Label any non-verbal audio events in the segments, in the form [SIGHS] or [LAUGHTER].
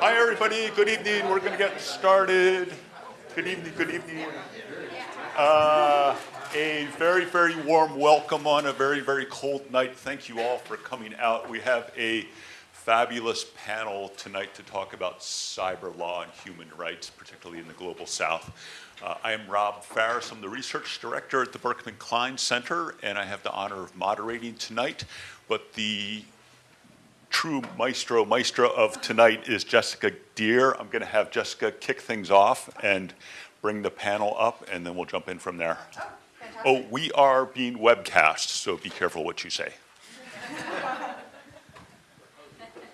Hi, everybody. Good evening. We're going to get started. Good evening. Good evening. Uh, a very, very warm welcome on a very, very cold night. Thank you all for coming out. We have a fabulous panel tonight to talk about cyber law and human rights, particularly in the global south. Uh, I am Rob Faris. I'm the research director at the Berkman Klein Center, and I have the honor of moderating tonight. But the true maestro, maestra of tonight is Jessica Dheere. I'm going to have Jessica kick things off and bring the panel up, and then we'll jump in from there. Oh, oh we are being webcast, so be careful what you say.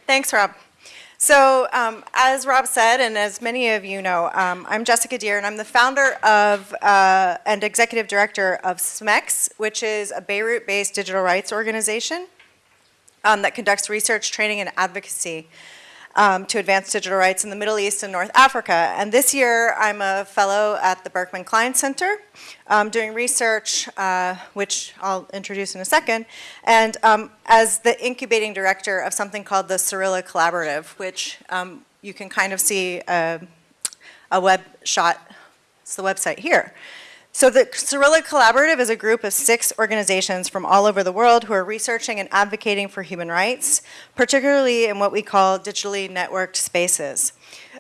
Thanks, Rob. So um, as Rob said, and as many of you know, um, I'm Jessica Dheere, and I'm the founder of uh, and executive director of SMEX, which is a Beirut-based digital rights organization um, that conducts research, training, and advocacy um, to advance digital rights in the Middle East and North Africa. And this year, I'm a fellow at the Berkman Klein Center um, doing research, uh, which I'll introduce in a second, and um, as the incubating director of something called the Cyrilla Collaborative, which um, you can kind of see a, a web shot, it's the website here. So the Cyrilla Collaborative is a group of six organizations from all over the world who are researching and advocating for human rights, particularly in what we call digitally networked spaces.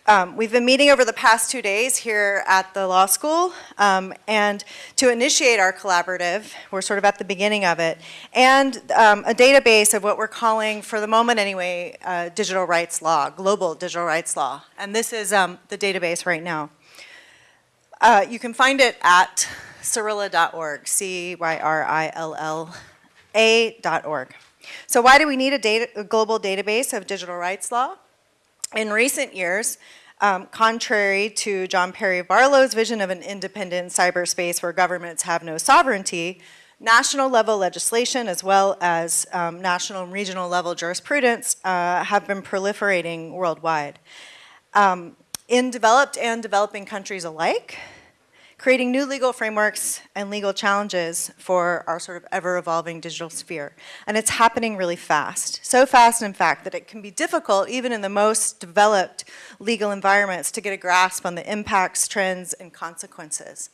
Um, we've been meeting over the past two days here at the law school, um, and to initiate our collaborative, we're sort of at the beginning of it, and um, a database of what we're calling, for the moment anyway, uh, digital rights law, global digital rights law. And this is um, the database right now. Uh, you can find it at cyrilla.org, C-Y-R-I-L-L-A.org. So why do we need a, data, a, global database of digital rights law? In recent years, um, contrary to John Perry Barlow's vision of an independent cyberspace where governments have no sovereignty, national level legislation as well as um, national and regional level jurisprudence uh, have been proliferating worldwide. Um, in developed and developing countries alike, creating new legal frameworks and legal challenges for our sort of ever-evolving digital sphere. And it's happening really fast. So fast, in fact, that it can be difficult, even in the most developed legal environments, to get a grasp on the impacts, trends, and consequences.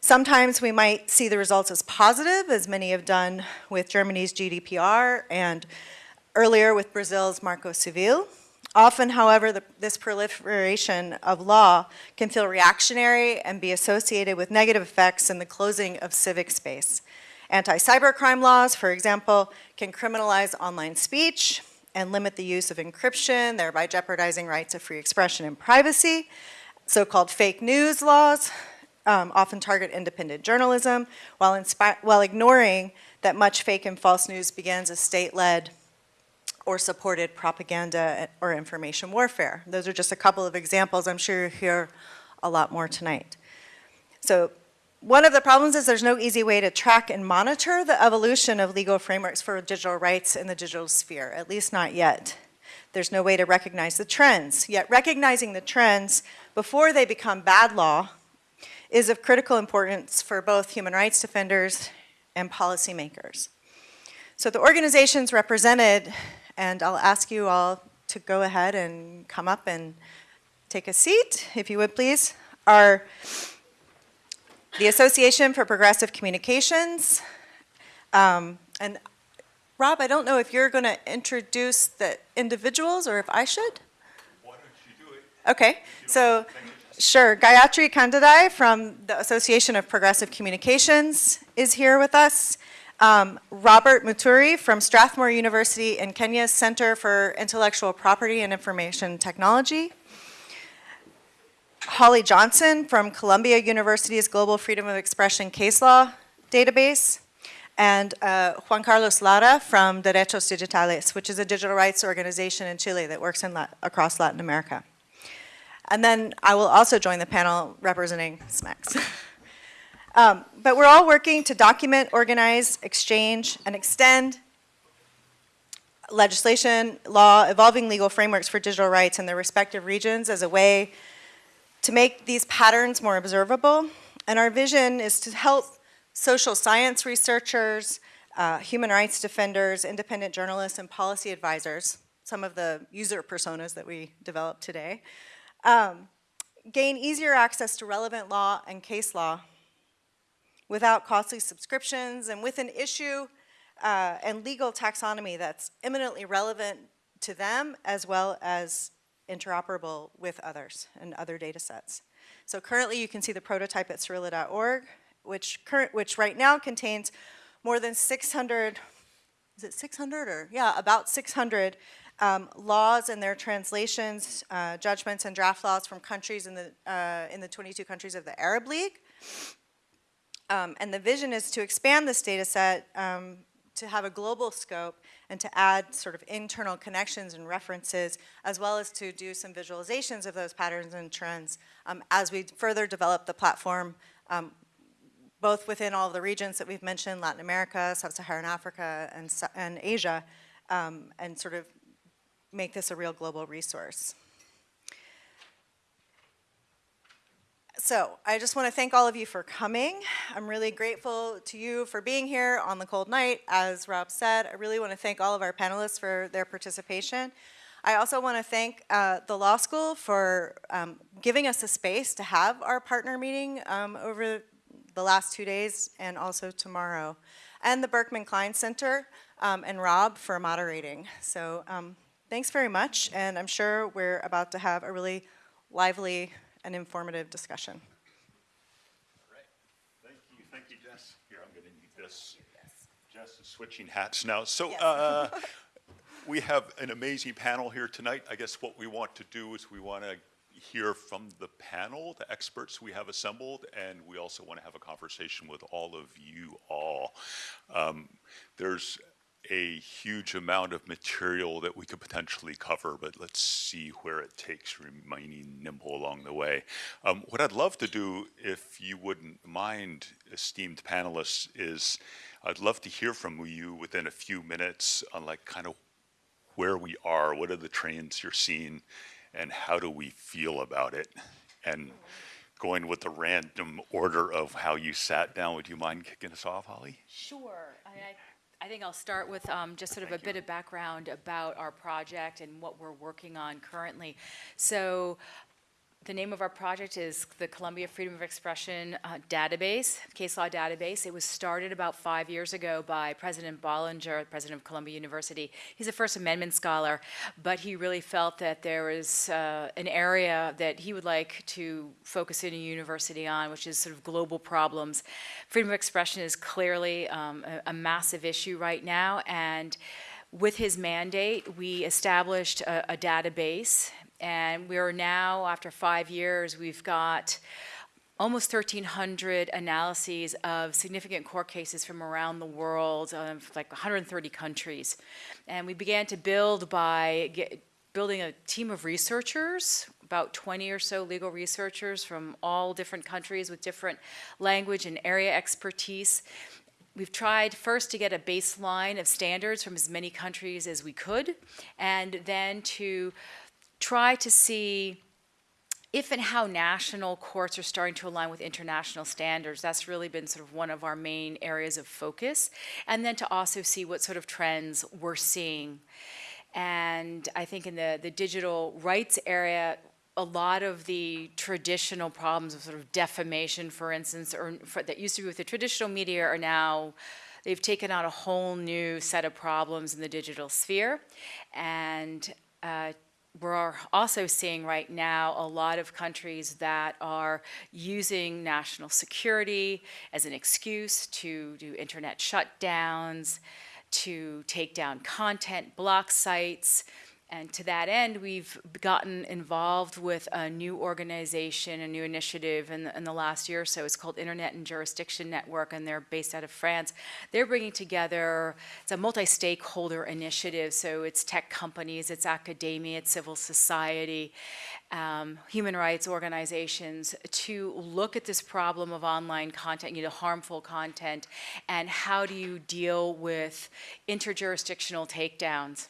Sometimes we might see the results as positive, as many have done with Germany's GDPR and earlier with Brazil's Marco Civil. Often, however, the, this proliferation of law can feel reactionary and be associated with negative effects in the closing of civic space. Anti-cybercrime laws, for example, can criminalize online speech and limit the use of encryption, thereby jeopardizing rights of free expression and privacy. So-called fake news laws um, often target independent journalism while, while ignoring that much fake and false news begins as state-led or supported propaganda or information warfare. Those are just a couple of examples. I'm sure you'll hear a lot more tonight. So one of the problems is there's no easy way to track and monitor the evolution of legal frameworks for digital rights in the digital sphere, at least not yet. There's no way to recognize the trends. Yet recognizing the trends before they become bad law is of critical importance for both human rights defenders and policymakers. So the organizations represented and I'll ask you all to go ahead and come up and take a seat, if you would please. Our, the Association for Progressive Communications. Um, and Rob, I don't know if you're going to introduce the individuals or if I should? Why don't you do it? Okay, so sure. Gayatri Khandhadai from the Association of Progressive Communications is here with us. Um, Robert Muthuri from Strathmore University in Kenya's Center for Intellectual Property and Information Technology. Hawley Johnson from Columbia University's Global Freedom of Expression Case Law Database. And uh, Juan Carlos Lara from Derechos Digitales, which is a digital rights organization in Chile that works in across Latin America. And then I will also join the panel representing SMEX. [LAUGHS] Um, but we're all working to document, organize, exchange, and extend legislation, law, evolving legal frameworks for digital rights in their respective regions as a way to make these patterns more observable. And our vision is to help social science researchers, uh, human rights defenders, independent journalists, and policy advisors some of the user personas that we developed today. Um, gain easier access to relevant law and case law without costly subscriptions and with an issue uh, and legal taxonomy that's eminently relevant to them as well as interoperable with others and other data sets. So currently you can see the prototype at Cyrilla.org, which, current, which right now contains more than 600, is it 600 or, yeah, about 600 um, laws and their translations, uh, judgments and draft laws from countries in the, uh, in the 22 countries of the Arab League. Um, and the vision is to expand this data set um, to have a global scope and to add sort of internal connections and references, as well as to do some visualizations of those patterns and trends um, as we further develop the platform, um, both within all the regions that we've mentioned, Latin America, Sub-Saharan Africa, and, and Asia, um, and sort of make this a real global resource. So I just want to thank all of you for coming. I'm really grateful to you for being here on the cold night. As Rob said, I really want to thank all of our panelists for their participation. I also want to thank uh, the law school for um, giving us a space to have our partner meeting um, over the last two days and also tomorrow, and the Berkman Klein Center um, and Rob for moderating. So um, thanks very much, and I'm sure we're about to have a really lively and informative discussion. All right. Thank you, thank you, Jess. Here, I'm gonna need this. Jess is switching hats now. So, Yes. uh, [LAUGHS] we have an amazing panel here tonight. I guess what we want to do is we want to hear from the panel, the experts we have assembled, and we also want to have a conversation with all of you all. Um, There's a huge amount of material that we could potentially cover, but let's see where it takes, remaining nimble along the way. Um, what I'd love to do, if you wouldn't mind, esteemed panelists, is I'd love to hear from you within a few minutes on like kind of where we are, what are the trends you're seeing, and how do we feel about it? And going with the random order of how you sat down, would you mind kicking us off, Hawley? Sure. I, I- I think I'll start with um, just sort of a bit of background about our project and what we're working on currently. So the name of our project is the Columbia Freedom of Expression uh, Database, case law database. It was started about five years ago by President Bollinger, president of Columbia University. He's a First Amendment scholar, but he really felt that there was uh, an area that he would like to focus in a university on, which is sort of global problems. Freedom of expression is clearly um, a, a massive issue right now, and with his mandate, we established a, a database and we are now, after five years, we've got almost 1,300 analyses of significant court cases from around the world, of like 130 countries. And we began to build by get, building a team of researchers, about 20 or so legal researchers from all different countries with different language and area expertise. We've tried first to get a baseline of standards from as many countries as we could, and then to try to see if and how national courts are starting to align with international standards. That's really been sort of one of our main areas of focus. And then to also see what sort of trends we're seeing. And I think in the, the digital rights area, a lot of the traditional problems of sort of defamation, for instance, or for, that used to be with the traditional media are now they've taken on a whole new set of problems in the digital sphere. And uh, we're also seeing right now a lot of countries that are using national security as an excuse to do internet shutdowns, to take down content, block sites. And to that end, we've gotten involved with a new organization, a new initiative in the, in the last year or so. It's called Internet and Jurisdiction Network, and they're based out of France. They're bringing together, it's a multi-stakeholder initiative, so it's tech companies, it's academia, it's civil society, um, human rights organizations to look at this problem of online content, you know, harmful content, and how do you deal with interjurisdictional takedowns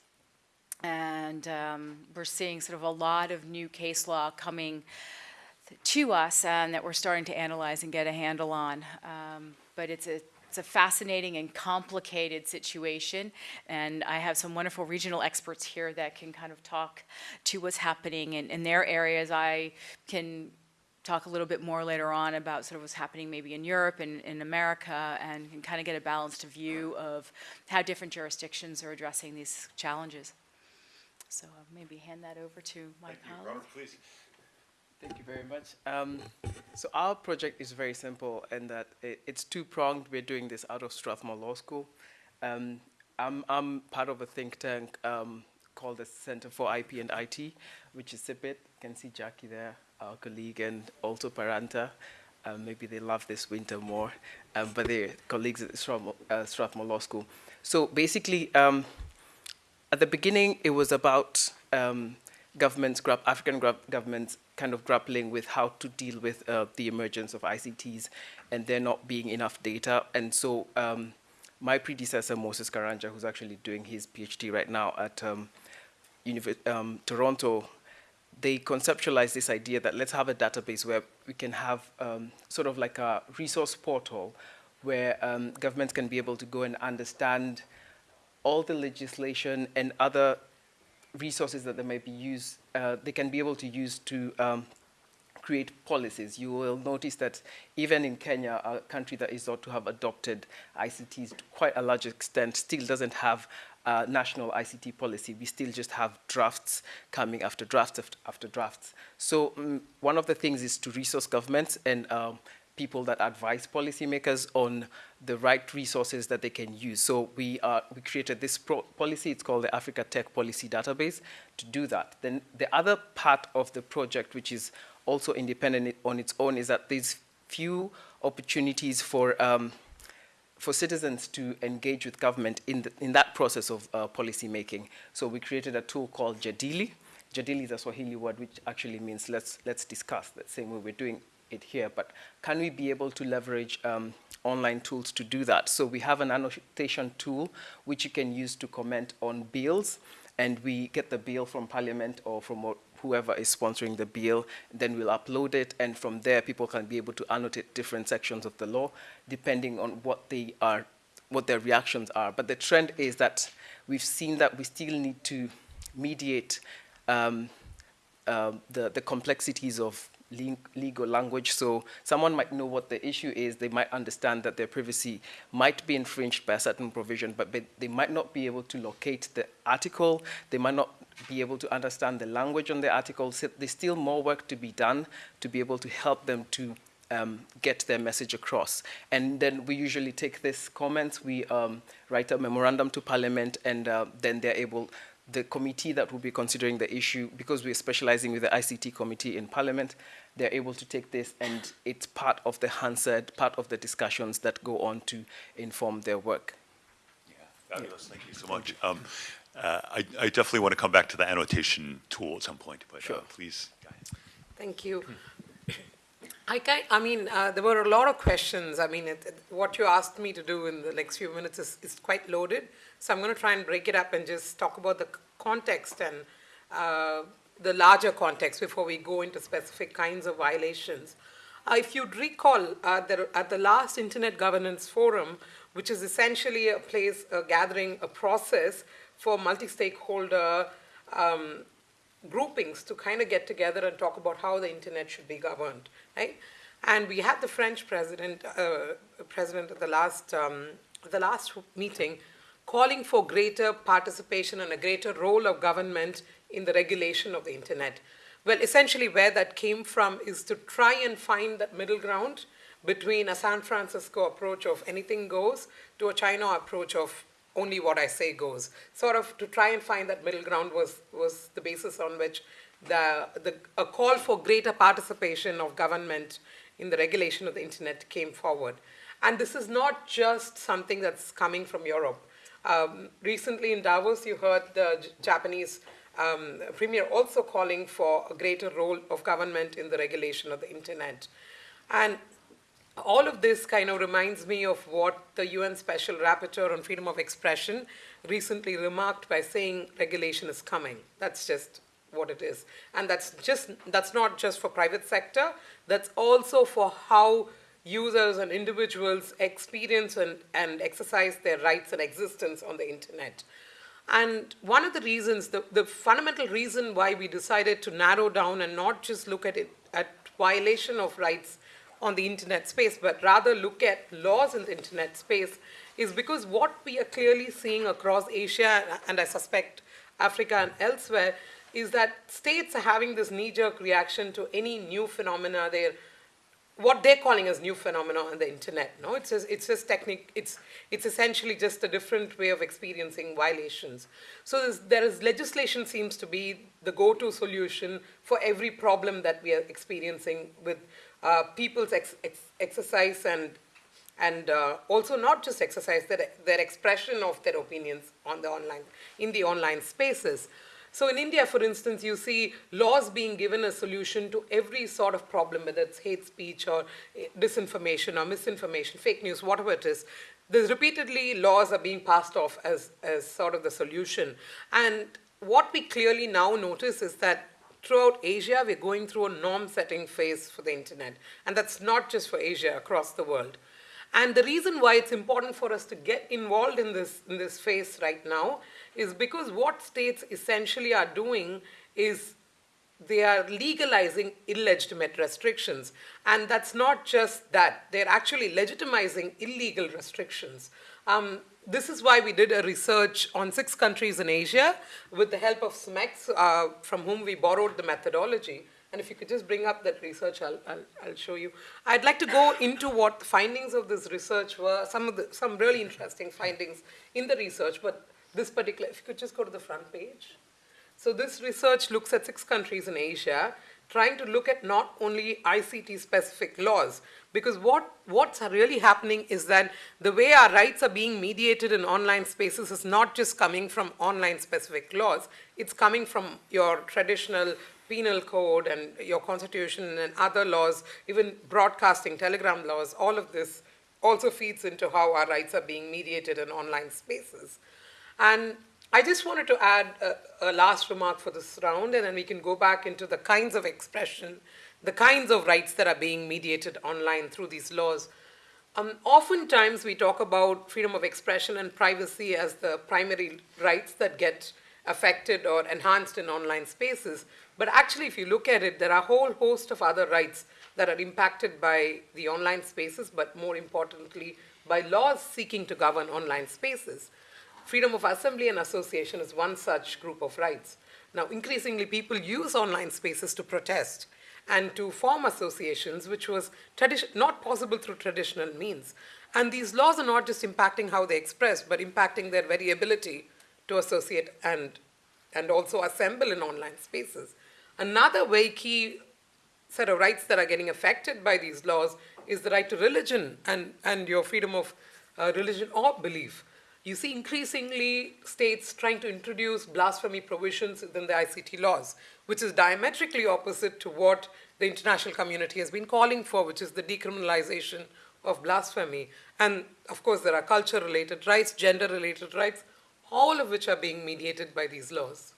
and um, we're seeing sort of a lot of new case law coming to us and that we're starting to analyze and get a handle on. Um, but it's a It's a fascinating and complicated situation, and I have some wonderful regional experts here that can kind of talk to what's happening in, in their areas. I can talk a little bit more later on about sort of what's happening maybe in Europe and in America and can kind of get a balanced view of how different jurisdictions are addressing these challenges. So I'll maybe hand that over to my colleague. please. Thank you very much. Um, so our project is very simple in that it, it's two-pronged. We're doing this out of Strathmore Law School. Um, I'm, I'm part of a think tank um, called the Center for IP and IT, which is CIPIT. You can see Jackie there, our colleague, and also Paranta. Um, maybe they love this winter more, um, but they're colleagues at Strathmore, uh, Strathmore Law School. So basically, um, at the beginning, it was about um, governments, African governments, kind of grappling with how to deal with uh, the emergence of ICTs and there not being enough data. And so, um, my predecessor, Moses Karanja, who's actually doing his PhD right now at um, um, Toronto, they conceptualized this idea that let's have a database where we can have um, sort of like a resource portal where um, governments can be able to go and understand all the legislation and other resources that they may be used, uh, they can be able to use to um, create policies. You will notice that even in Kenya, a country that is thought to have adopted ICTs to quite a large extent, still doesn't have a national ICT policy. We still just have drafts coming after drafts after, after drafts. So um, one of the things is to resource governments and um, people that advise policymakers on the right resources that they can use. So we, uh, we created this policy, it's called the Africa Tech Policy Database, to do that. Then the other part of the project, which is also independent on its own, is that there's few opportunities for, um, for citizens to engage with government in, the, in that process of uh, policy making. So we created a tool called Jadili. Jadili is a Swahili word which actually means let's, let's discuss, the same way we're doing it here, but can we be able to leverage um, online tools to do that? So we have an annotation tool which you can use to comment on bills, and we get the bill from Parliament or from whoever is sponsoring the bill, then we'll upload it, and from there people can be able to annotate different sections of the law depending on what they are, what their reactions are. But the trend is that we've seen that we still need to mediate um, uh, the, the complexities of legal language. So someone might know what the issue is. They might understand that their privacy might be infringed by a certain provision, but they might not be able to locate the article. They might not be able to understand the language on the article. So there's still more work to be done to be able to help them to um, get their message across. And then we usually take this comments, we um, write a memorandum to Parliament, and uh, then they're able the committee that will be considering the issue, because we're specializing with the ICT committee in Parliament, they're able to take this and it's part of the Hansard, part of the discussions that go on to inform their work. Fabulous, thank you so much. Um, uh, I, I definitely want to come back to the annotation tool at some point, but uh, Sure. please. go ahead. Thank you. I kind, I mean, uh, there were a lot of questions. I mean, it, it- what you asked me to do in the next few minutes is, is quite loaded. So I'm going to try and break it up and just talk about the context and uh, the larger context before we go into specific kinds of violations. Uh, if you'd recall, uh, there, at the last Internet Governance Forum, which is essentially a place, a gathering, a process for multi-stakeholder um, groupings to kind of get together and talk about how the internet should be governed, right? And we had the French president, uh, president at the last, um, the last meeting, calling for greater participation and a greater role of government in the regulation of the internet. Well, essentially, where that came from is to try and find that middle ground between a San Francisco approach of anything goes to a China approach of only what I say goes. Sort of to try and find that middle ground was, was the basis on which the, the, a call for greater participation of government in the regulation of the internet came forward. And this is not just something that's coming from Europe. Um, recently in Davos, you heard the Japanese um, premier also calling for a greater role of government in the regulation of the internet. And all of this kind of reminds me of what the UN Special Rapporteur on Freedom of Expression recently remarked by saying regulation is coming. That's just what it is. And that's just that's not just for private sector, that's also for how users and individuals experience and, and exercise their rights and existence on the internet. And one of the reasons, the, the fundamental reason why we decided to narrow down and not just look at it at violation of rights on the internet space, but rather look at laws in the internet space, is because what we are clearly seeing across Asia, and I suspect Africa and elsewhere, is that states are having this knee-jerk reaction to any new phenomena. They're what they're calling as new phenomena on the internet. No, it's just, it's just technique. It's it's essentially just a different way of experiencing violations. So there's, legislation seems to be the go-to solution for every problem that we are experiencing with uh, people's ex, ex, exercise and and uh, also not just exercise their their expression of their opinions on the online in the online spaces. So in India, for instance, you see laws being given a solution to every sort of problem, whether it's hate speech or eh, disinformation or misinformation, fake news, whatever it is. There's repeatedly laws are being passed off as, as sort of the solution. And what we clearly now notice is that throughout Asia, we're going through a norm setting phase for the internet. And that's not just for Asia, across the world. And the reason why it's important for us to get involved in this, in this phase right now is because what states essentially are doing is they are legalizing illegitimate restrictions. And that's not just that, they're actually legitimizing illegal restrictions. Um, this is why we did a research on six countries in Asia with the help of SMEX, uh, from whom we borrowed the methodology. And if you could just bring up that research, I'll, I'll, I'll, show you. I'd like to go into what the findings of this research were, some of the, some really interesting findings in the research, but this particular, if you could just go to the front page. So this research looks at six countries in Asia, trying to look at not only ICT specific laws, because what, what's really happening is that the way our rights are being mediated in online spaces is not just coming from online specific laws, it's coming from your traditional penal code and your constitution and other laws, even broadcasting, telegram laws, all of this also feeds into how our rights are being mediated in online spaces. And I just wanted to add a, a, last remark for this round, and then we can go back into the kinds of expression, the kinds of rights that are being mediated online through these laws. Um, oftentimes, we talk about freedom of expression and privacy as the primary rights that get affected or enhanced in online spaces. But actually, if you look at it, there are a whole host of other rights that are impacted by the online spaces, but more importantly, by laws seeking to govern online spaces. Freedom of assembly and association is one such group of rights. Now, increasingly, people use online spaces to protest and to form associations, which was not possible through traditional means. And these laws are not just impacting how they express, but impacting their very ability to associate and, and also assemble in online spaces. Another very key set of rights that are getting affected by these laws is the right to religion and, and your freedom of uh, religion or belief. You see increasingly states trying to introduce blasphemy provisions within the ICT laws, which is diametrically opposite to what the international community has been calling for, which is the decriminalization of blasphemy. And of course, there are culture related rights, gender related rights, all of which are being mediated by these laws.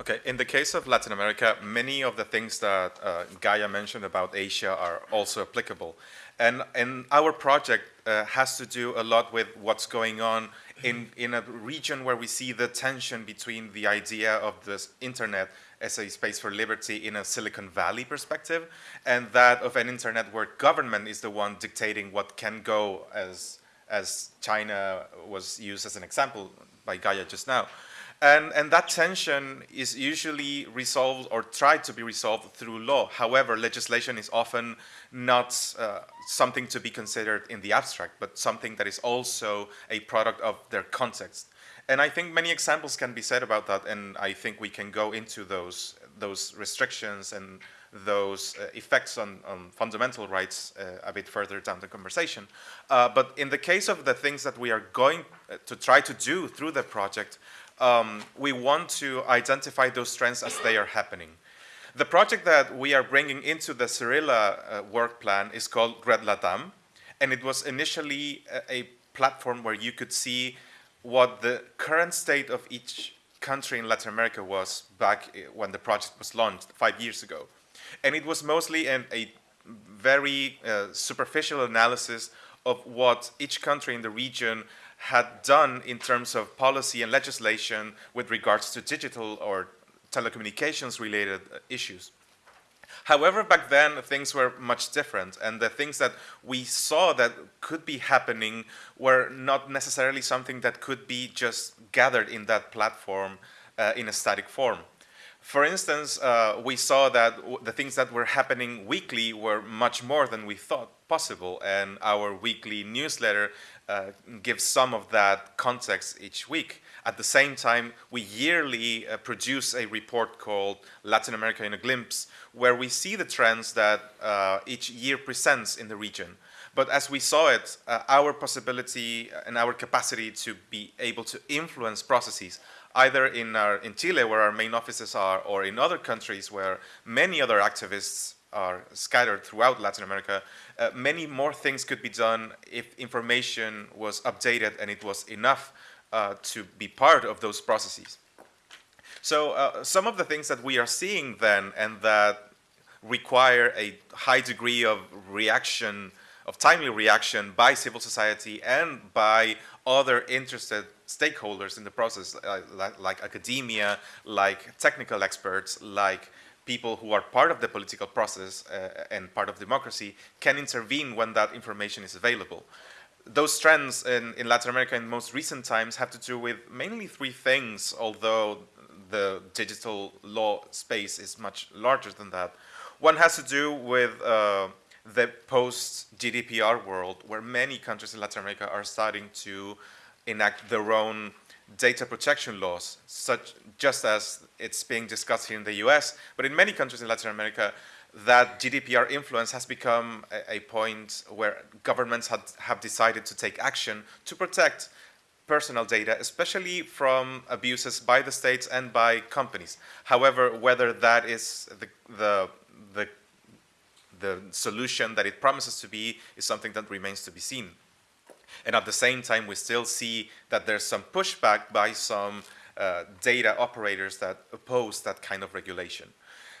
Okay, in the case of Latin America, many of the things that uh, Gaia mentioned about Asia are also applicable. And, and our project uh, has to do a lot with what's going on in, in a region where we see the tension between the idea of the internet as a space for liberty in a Silicon Valley perspective and that of an internet where government is the one dictating what can go as, as China was used as an example by Gaia just now. And, and that tension is usually resolved or tried to be resolved through law. However, legislation is often not uh, something to be considered in the abstract, but something that is also a product of their context. And I think many examples can be said about that, and I think we can go into those, those restrictions and those uh, effects on, on, fundamental rights uh, a bit further down the conversation. Uh, but in the case of the things that we are going uh, to try to do through the project, um, we want to identify those trends as they are happening. The project that we are bringing into the Cyrilla uh, work plan is called Red Latam, and it was initially a, a platform where you could see what the current state of each country in Latin America was back when the project was launched five years ago. And it was mostly an, a very uh, superficial analysis of what each country in the region had done in terms of policy and legislation with regards to digital or telecommunications related uh, issues. However, back then things were much different, and the things that we saw that could be happening were not necessarily something that could be just gathered in that platform uh, in a static form. For instance, uh, we saw that the things that were happening weekly were much more than we thought possible, and our weekly newsletter uh, gives some of that context each week. At the same time, we yearly uh, produce a report called Latin America in a Glimpse, where we see the trends that uh, each year presents in the region. But as we saw it, uh, our possibility and our capacity to be able to influence processes, either in, our, in Chile, where our main offices are, or in other countries where many other activists are scattered throughout Latin America, uh, many more things could be done if information was updated and it was enough uh, to be part of those processes. So uh, some of the things that we are seeing then and that require a high degree of reaction, of timely reaction by civil society and by other interested stakeholders in the process, uh, like, like academia, like technical experts, like people who are part of the political process uh, and part of democracy can intervene when that information is available. Those trends in, in Latin America in most recent times have to do with mainly three things, although the digital law space is much larger than that. One has to do with uh, the post-GDPR world, where many countries in Latin America are starting to enact their own data protection laws, such just as it's being discussed here in the US, but in many countries in Latin America, that GDPR influence has become a, a point where governments had, have decided to take action to protect personal data, especially from abuses by the states and by companies. However, whether that is the, the, the, the solution that it promises to be is something that remains to be seen. And at the same time, we still see that there's some pushback by some uh, data operators that oppose that kind of regulation.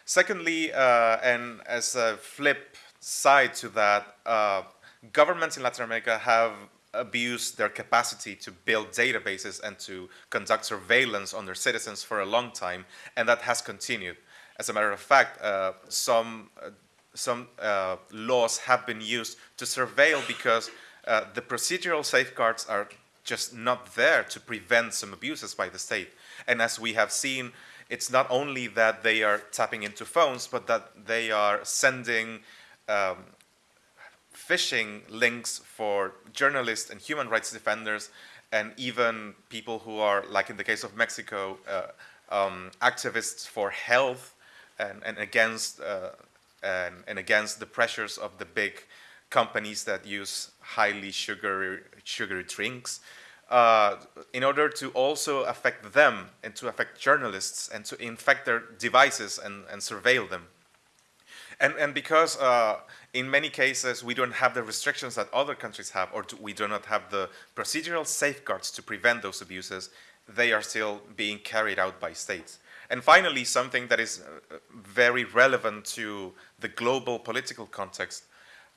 Secondly, uh, and as a flip side to that, uh, governments in Latin America have abused their capacity to build databases and to conduct surveillance on their citizens for a long time, and that has continued. As a matter of fact, uh, some, uh, some uh, laws have been used to surveil because uh, the procedural safeguards are just not there to prevent some abuses by the state. And as we have seen, it's not only that they are tapping into phones, but that they are sending um, phishing links for journalists and human rights defenders, and even people who are, like in the case of Mexico, uh, um, activists for health and, and against uh, and, and against the pressures of the big companies that use highly sugary, sugary drinks, uh, in order to also affect them and to affect journalists and to infect their devices and, and surveil them. And, and because uh, in many cases we don't have the restrictions that other countries have or we do not have the procedural safeguards to prevent those abuses, they are still being carried out by states. And finally, something that is uh, very relevant to the global political context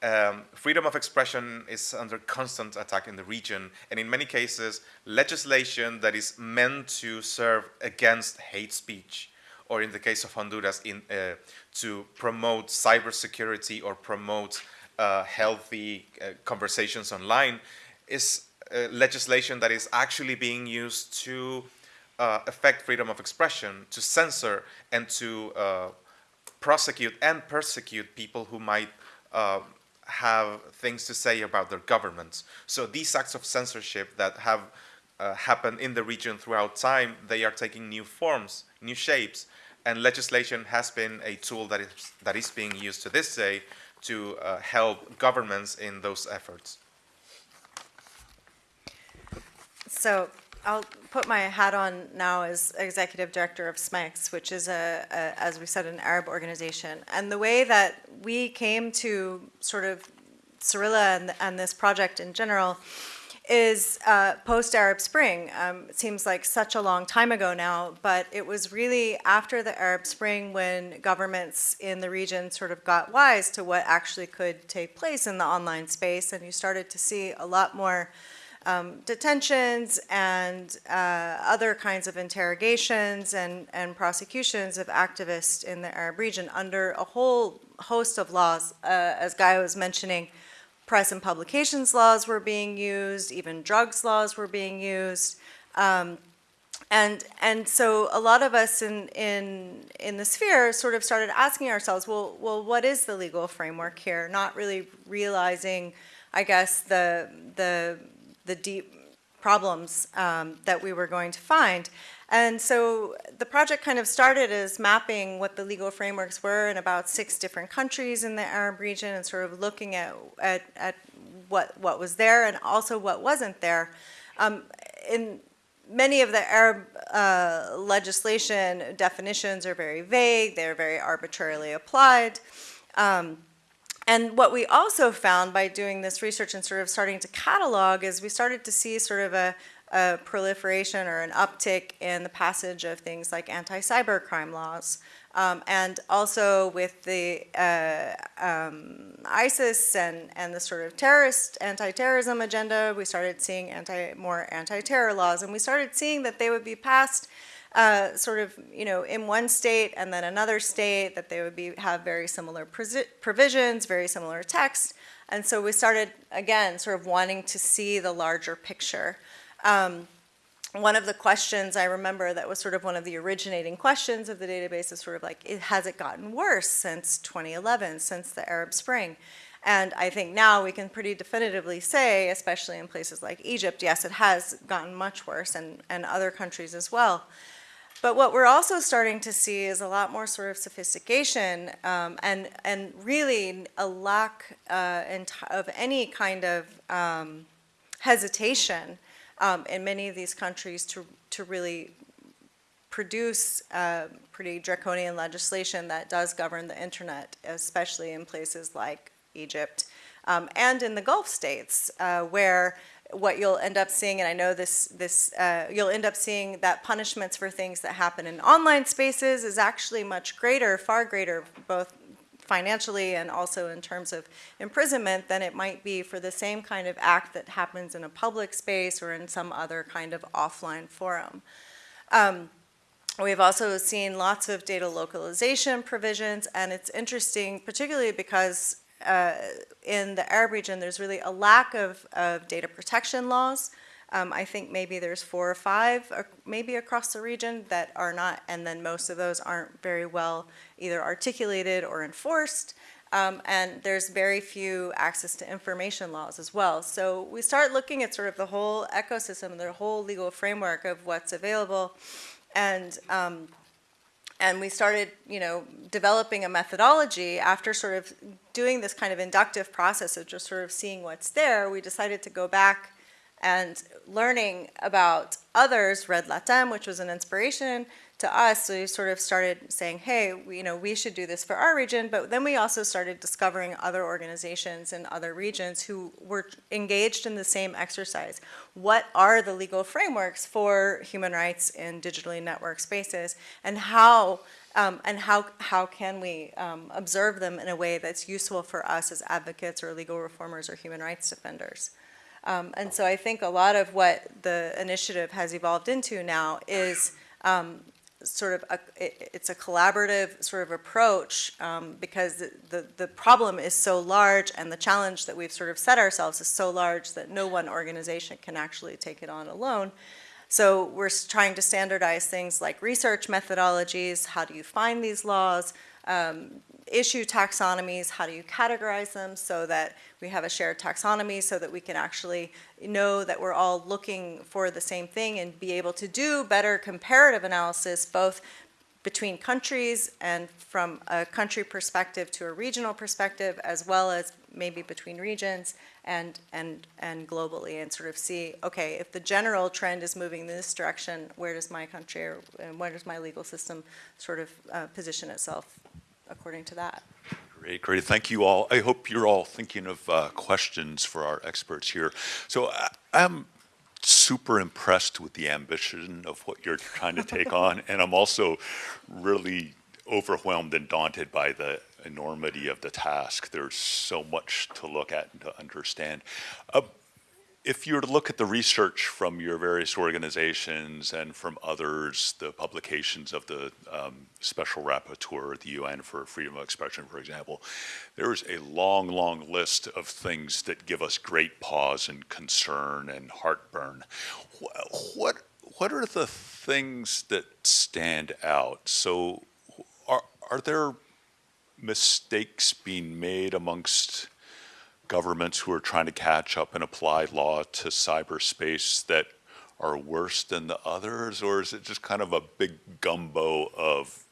um, freedom of expression is under constant attack in the region, and in many cases, legislation that is meant to serve against hate speech, or in the case of Honduras, in, uh, to promote cybersecurity or promote uh, healthy uh, conversations online, is uh, legislation that is actually being used to uh, affect freedom of expression, to censor, and to uh, prosecute and persecute people who might have things to say about their governments. So these acts of censorship that have uh, happened in the region throughout time, they are taking new forms, new shapes, and legislation has been a tool that is, that is being used to this day to uh, help governments in those efforts. So I'll put my hat on now as executive director of SMEX, which is a, a, as we said, an Arab organization. And the way that we came to sort of Cyrilla and, and this project in general is uh, post-Arab Spring. Um, it seems like such a long time ago now, but it was really after the Arab Spring when governments in the region sort of got wise to what actually could take place in the online space, and you started to see a lot more um, detentions and uh, other kinds of interrogations and, and prosecutions of activists in the Arab region under a whole host of laws, uh, as Guy was mentioning, press and publications laws were being used, even drugs laws were being used. Um, and, and so a lot of us in, in, in the sphere sort of started asking ourselves, well, well, what is the legal framework here? Not really realizing, I guess, the, the, the deep problems um, that we were going to find. And so the project kind of started as mapping what the legal frameworks were in about six different countries in the Arab region and sort of looking at, at, at what, what was there and also what wasn't there. Um, in many of the Arab uh, legislation definitions are very vague, they're very arbitrarily applied. Um, and what we also found by doing this research and sort of starting to catalog is we started to see sort of a, a proliferation or an uptick in the passage of things like anti-cybercrime laws. Um, and also with the uh, um, ISIS and, and the sort of terrorist, anti-terrorism agenda, we started seeing anti, more anti-terror laws. And we started seeing that they would be passed uh, sort of, you know, in one state and then another state, that they would be, have very similar provisions, very similar text. And so we started, again, sort of wanting to see the larger picture. Um, one of the questions I remember that was sort of one of the originating questions of the database is sort of like, has it gotten worse since 2011, since the Arab Spring? And I think now we can pretty definitively say, especially in places like Egypt, yes, it has gotten much worse and, and other countries as well. But what we're also starting to see is a lot more sort of sophistication um, and, and really a lack uh, of any kind of um, hesitation um, in many of these countries to, to really produce uh, pretty draconian legislation that does govern the internet, especially in places like Egypt um, and in the Gulf states, uh, where what you'll end up seeing, and I know this, this uh, you'll end up seeing that punishments for things that happen in online spaces is actually much greater, far greater, both financially and also in terms of imprisonment than it might be for the same kind of act that happens in a public space or in some other kind of offline forum. Um, we've also seen lots of data localization provisions, and it's interesting, particularly because uh, in the Arab region, there's really a lack of, of data protection laws. Um, I think maybe there's four or five, or maybe across the region that are not, and then most of those aren't very well either articulated or enforced. Um, and there's very few access to information laws as well. So we start looking at sort of the whole ecosystem, the whole legal framework of what's available. And um, and we started, you know, developing a methodology after sort of doing this kind of inductive process of just sort of seeing what's there. We decided to go back and learning about others, Red Latam, which was an inspiration, to us, so we sort of started saying, hey, we, you know, we should do this for our region, but then we also started discovering other organizations in other regions who were engaged in the same exercise. What are the legal frameworks for human rights in digitally networked spaces, and how um, and how, how can we um, observe them in a way that's useful for us as advocates or legal reformers or human rights defenders. Um, and so I think a lot of what the initiative has evolved into now is um, sort of a, it, it's a collaborative sort of approach um, because the, the, the problem is so large and the challenge that we've sort of set ourselves is so large that no one organization can actually take it on alone. So we're trying to standardize things like research methodologies, how do you find these laws, um, issue taxonomies, how do you categorize them so that we have a shared taxonomy so that we can actually know that we're all looking for the same thing and be able to do better comparative analysis both between countries and from a country perspective to a regional perspective as well as maybe between regions and and and globally and sort of see okay if the general trend is moving in this direction where does my country or where does my legal system sort of uh, position itself according to that. Great, great. Thank you all. I hope you're all thinking of uh, questions for our experts here. So I- I'm super impressed with the ambition of what you're trying to take on, [LAUGHS] and I'm also really overwhelmed and daunted by the enormity of the task. There's so much to look at and to understand. Uh, if you were to look at the research from your various organizations and from others, the publications of the um, Special Rapporteur at the UN for freedom of expression, for example, there's a long, long list of things that give us great pause and concern and heartburn. What, what are the things that stand out? So are, are there mistakes being made amongst governments who are trying to catch up and apply law to cyberspace that are worse than the others? Or is it just kind of a big gumbo of,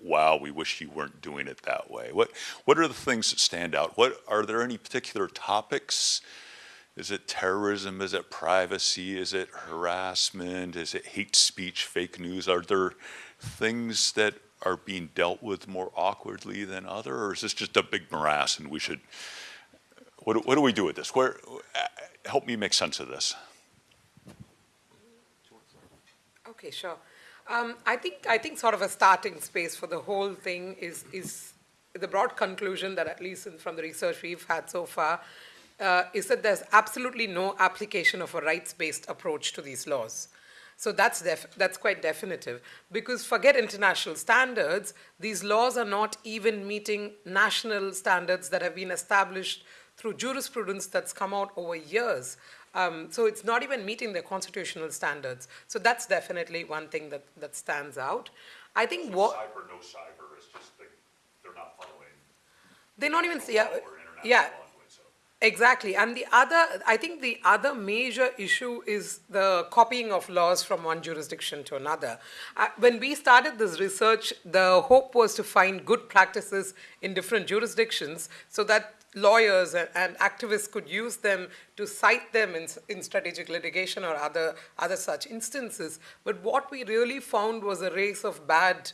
wow, we wish you weren't doing it that way? What, what are the things that stand out? What, are there any particular topics? Is it terrorism? Is it privacy? Is it harassment? Is it hate speech, fake news? Are there things that are being dealt with more awkwardly than other, or is this just a big morass and we should, what, do- what do we do with this? Where, uh, help me make sense of this. Okay, sure. Um, I think, I think sort of a starting space for the whole thing is, is the broad conclusion that at least from the research we've had so far, uh, is that there's absolutely no application of a rights-based approach to these laws. So that's, that's quite definitive. Because forget international standards, these laws are not even meeting national standards that have been established through jurisprudence that's come out over years. Um, so it's not even meeting the constitutional standards. So that's definitely one thing that, that stands out. I think what Cyber, no cyber, is just, they, they're not following they're not even yeah, international yeah law. Exactly. And the other, I think the other major issue is the copying of laws from one jurisdiction to another. Uh, when we started this research, the hope was to find good practices in different jurisdictions so that lawyers and, and activists could use them to cite them in, in strategic litigation or other, other such instances. But what we really found was a race of bad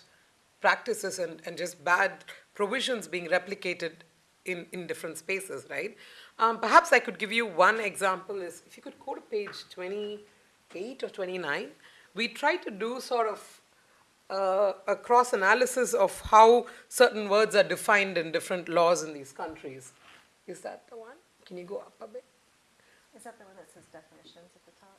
practices and, and just bad provisions being replicated in, in different spaces, right? Um, perhaps I could give you one example is, if you could go to page 28 or 29, we try to do sort of uh, a cross analysis of how certain words are defined in different laws in these countries. Is that the one? Can you go up a bit? Is that the one that says definitions at the top?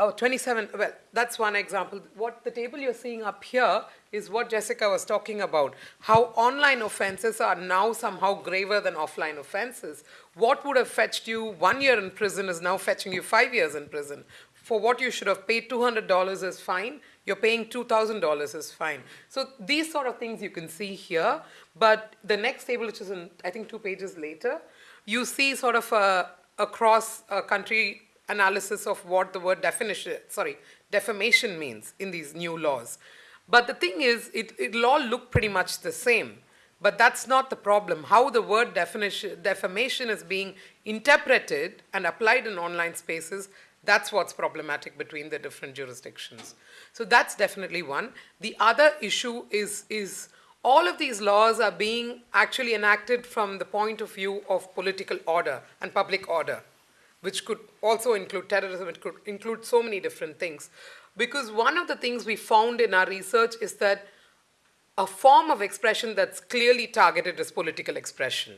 Oh, 27, well, that's one example. What the table you're seeing up here is what Jessica was talking about, how online offenses are now somehow graver than offline offenses. What would have fetched you one year in prison is now fetching you five years in prison. For what you should have paid $200 as fine, you're paying $2,000 is fine. So these sort of things you can see here, but the next table, which is in, I think, two pages later, you see sort of a, a country analysis of what the word definition, sorry, defamation means in these new laws. But the thing is, it, it'll all look pretty much the same. But that's not the problem. How the word definition, defamation is being interpreted and applied in online spaces, that's what's problematic between the different jurisdictions. So that's definitely one. The other issue is, is all of these laws are being actually enacted from the point of view of political order and public order which could also include terrorism, it could include so many different things. Because one of the things we found in our research is that a form of expression that's clearly targeted is political expression.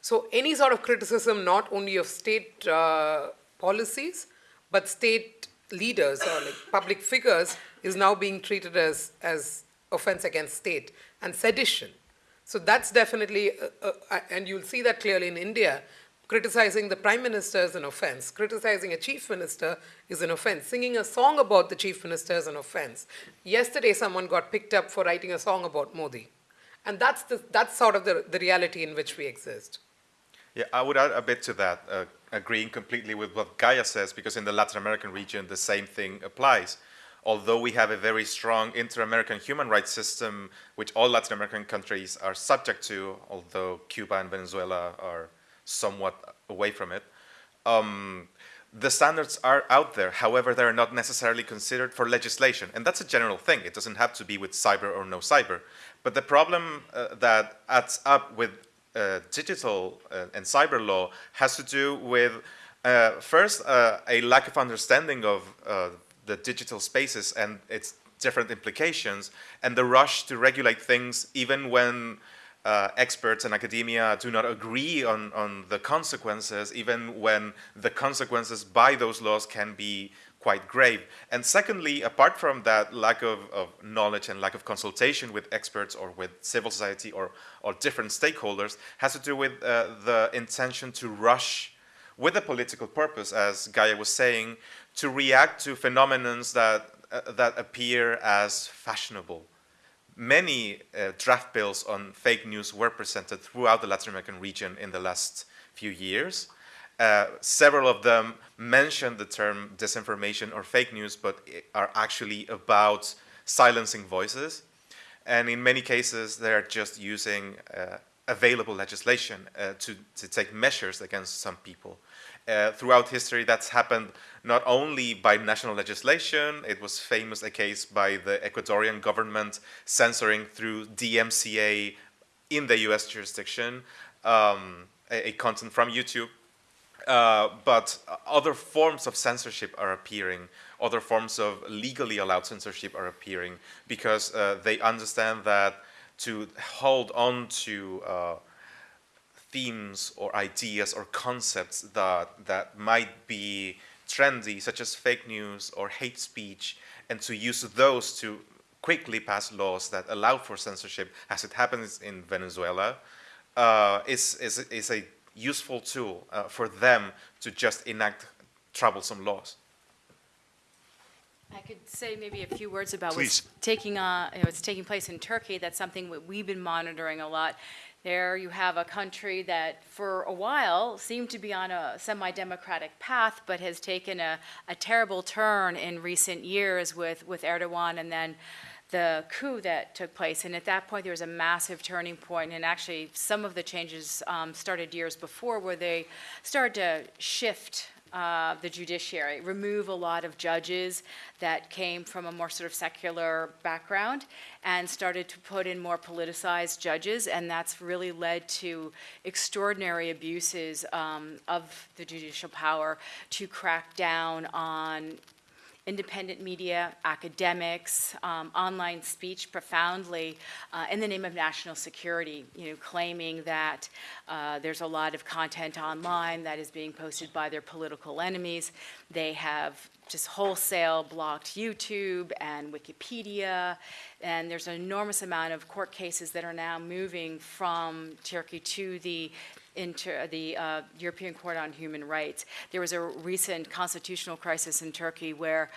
So any sort of criticism, not only of state uh, policies, but state leaders or like public figures, is now being treated as, as offense against state and sedition. So that's definitely, uh, uh, and you'll see that clearly in India. Criticizing the prime minister is an offense. Criticizing a chief minister is an offense. Singing a song about the chief minister is an offense. Yesterday, someone got picked up for writing a song about Modi. And that's, the, that's sort of the, the reality in which we exist. Yeah, I would add a bit to that, uh, agreeing completely with what Gaia says, because in the Latin American region, the same thing applies. Although we have a very strong inter-American human rights system, which all Latin American countries are subject to, although Cuba and Venezuela are somewhat away from it, um, the standards are out there. However, they're not necessarily considered for legislation. And that's a general thing. It doesn't have to be with cyber or no cyber. But the problem uh, that adds up with digital uh, and cyber law has to do with, uh, first, uh, a lack of understanding of uh, the digital spaces and its different implications, and the rush to regulate things even when uh, experts and academia do not agree on, on the consequences, even when the consequences by those laws can be quite grave. And secondly, apart from that lack of, of knowledge and lack of consultation with experts or with civil society or, or different stakeholders, has to do with uh, the intention to rush with a political purpose, as Gaia was saying, to react to phenomenons that, uh, that appear as fashionable many uh, draft bills on fake news were presented throughout the Latin American region in the last few years. Uh, several of them mention the term disinformation or fake news, but are actually about silencing voices. And in many cases, they're just using uh, available legislation uh, to, to take measures against some people. Uh, throughout history, that's happened not only by national legislation, it was famous a case by the Ecuadorian government censoring through DMCA in the US jurisdiction um, a, a, content from YouTube. Uh, but other forms of censorship are appearing, other forms of legally allowed censorship are appearing because uh, they understand that to hold on to uh, themes or ideas or concepts that, that might be trendy, such as fake news or hate speech, and to use those to quickly pass laws that allow for censorship, as it happens in Venezuela, uh, is, is, is a useful tool uh, for them to just enact troublesome laws. I could say maybe a few words about Please. what's taking, uh, what's taking place in Turkey. That's something that we've been monitoring a lot. There you have a country that for a while seemed to be on a semi-democratic path, but has taken a, a terrible turn in recent years with, with Erdogan and then the coup that took place. And at that point, there was a massive turning point. and actually some of the changes um, started years before where they started to shift uh, the judiciary, remove a lot of judges that came from a more sort of secular background and started to put in more politicized judges, and that's really led to extraordinary abuses um, of the judicial power to crack down on independent media, academics, um, online speech profoundly uh, in the name of national security, you know, claiming that uh, there's a lot of content online that is being posted by their political enemies. They have just wholesale blocked YouTube and Wikipedia, and there's an enormous amount of court cases that are now moving from Turkey to the into the uh, European Court on Human Rights. There was a recent constitutional crisis in Turkey where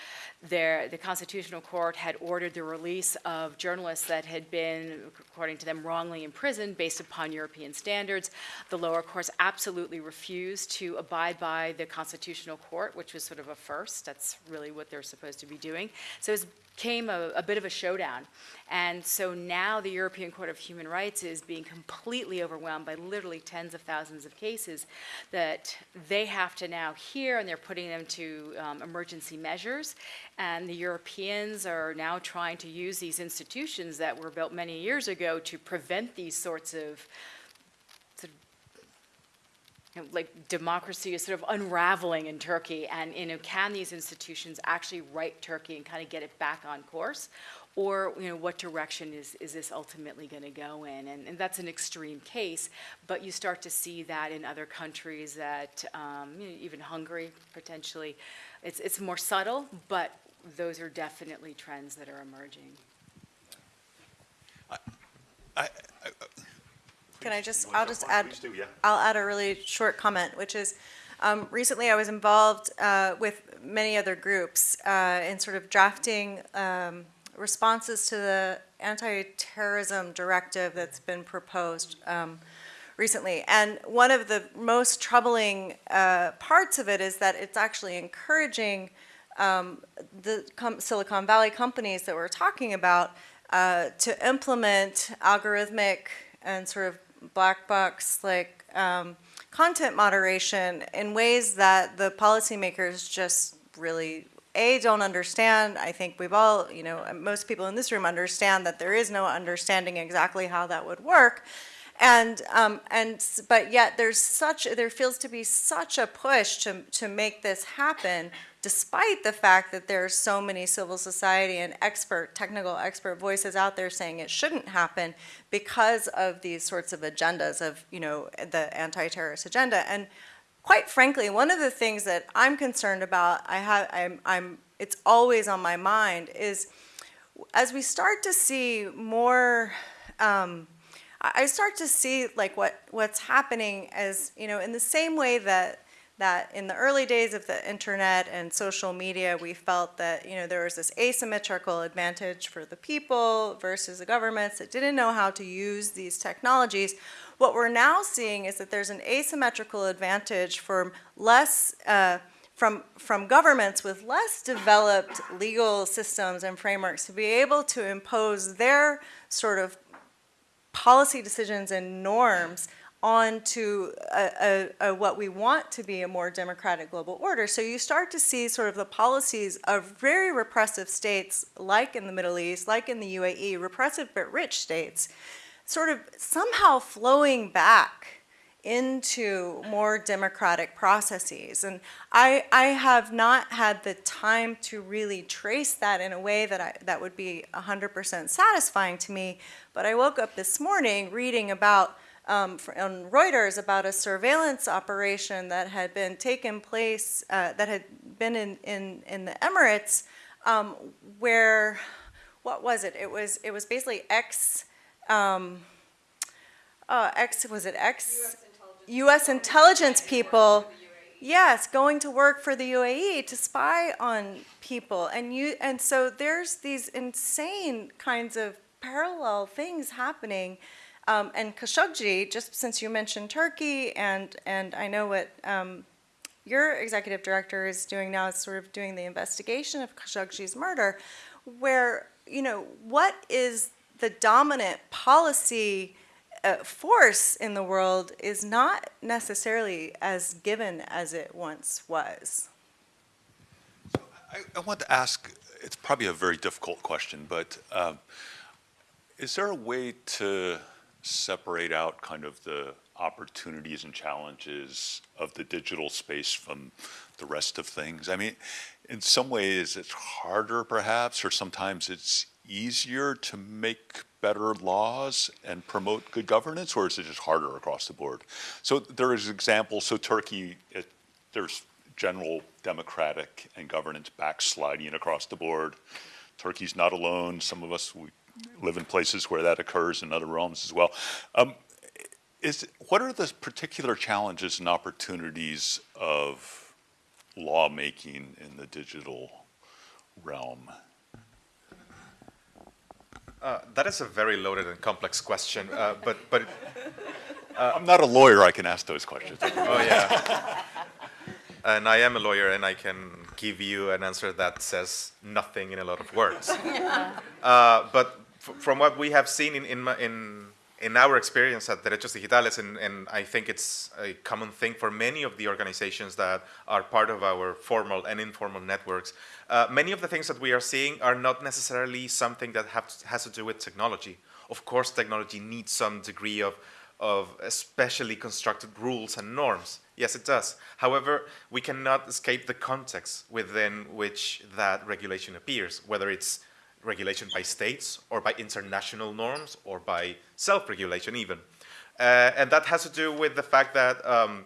the Constitutional Court had ordered the release of journalists that had been, according to them, wrongly imprisoned based upon European standards. The lower courts absolutely refused to abide by the Constitutional Court, which was sort of a first. That's really what they're supposed to be doing. So it came a, a bit of a showdown. And so now the European Court of Human Rights is being completely overwhelmed by literally tens of thousands of cases that they have to now hear, and they're putting them to um, emergency measures. And the Europeans are now trying to use these institutions that were built many years ago to prevent these sorts of like democracy is sort of unraveling in Turkey, and you know, can these institutions actually right Turkey and kind of get it back on course, or you know, what direction is is this ultimately going to go in? And, and that's an extreme case, but you start to see that in other countries, that um, you know, even Hungary potentially, it's it's more subtle, but those are definitely trends that are emerging. I, Can I just, I'll just add, do, yeah. I'll add a really short comment, which is, um, recently I was involved, uh, with many other groups, uh, in sort of drafting, um, responses to the anti-terrorism directive that's been proposed, um, recently. And one of the most troubling, uh, parts of it is that it's actually encouraging, um, the Silicon Valley companies that we're talking about, uh, to implement algorithmic and sort of black box like um, content moderation in ways that the policymakers just really a don't understand. I think we've all, you know, most people in this room understand that there is no understanding exactly how that would work. And, um, and, but yet there's such, there feels to be such a push to, to make this happen, despite the fact that there are so many civil society and expert, technical expert voices out there saying it shouldn't happen because of these sorts of agendas of, you know, the anti-terrorist agenda. And quite frankly, one of the things that I'm concerned about, I have, I'm, I'm, it's always on my mind, is as we start to see more, um, I I start to see like what what's happening as you know in the same way that that in the early days of the internet and social media we felt that you know there was this asymmetrical advantage for the people versus the governments that didn't know how to use these technologies. What we're now seeing is that there's an asymmetrical advantage for less uh, from, from governments with less developed legal systems and frameworks to be able to impose their sort of policy decisions and norms onto a, a, a, what we want to be a more democratic global order. So you start to see sort of the policies of very repressive states, like in the Middle East, like in the UAE, repressive but rich states, sort of somehow flowing back into more democratic processes. And I, I have not had the time to really trace that in a way that, I, that would be 100% satisfying to me. But I woke up this morning reading about, um, on Reuters, about a surveillance operation that had been taken place, uh, that had been in, in, in the Emirates, um, where, what was it? It was, it was basically ex, um, uh, ex, was it ex? U.S. intelligence people, yes, going to work for the UAE to spy on people, and you, and so there's these insane kinds of parallel things happening. Um, and Khashoggi, just since you mentioned Turkey, and and I know what um, your executive director is doing now is sort of doing the investigation of Khashoggi's murder, where you know what is the dominant policy uh, force in the world is not necessarily as given as it once was. I, I want to ask, it's probably a very difficult question, but um, is there a way to separate out kind of the opportunities and challenges of the digital space from the rest of things? I mean, in some ways it's harder perhaps, or sometimes it's easier to make better laws and promote good governance, or is it just harder across the board? So there is examples, so Turkey, it, there's general democratic and governance backsliding across the board. Turkey's not alone. Some of us, we live in places where that occurs in other realms as well. Um, is, what are the particular challenges and opportunities of lawmaking in the digital realm? Uh, that is a very loaded and complex question, uh, but but I'm not a lawyer, I can ask those questions. oh yeah, and I am a lawyer, and I can give you an answer that says nothing in a lot of words. [LAUGHS] Uh, but f- from what we have seen in in in, in our experience at Derechos Digitales, and, and I think it's a common thing for many of the organizations that are part of our formal and informal networks, uh, many of the things that we are seeing are not necessarily something that have, has to do with technology. Of course, technology needs some degree of, of especially constructed rules and norms. Yes, it does. However, we cannot escape the context within which that regulation appears, whether it's regulation by states or by international norms or by self-regulation even. Uh, and that has to do with the fact that um,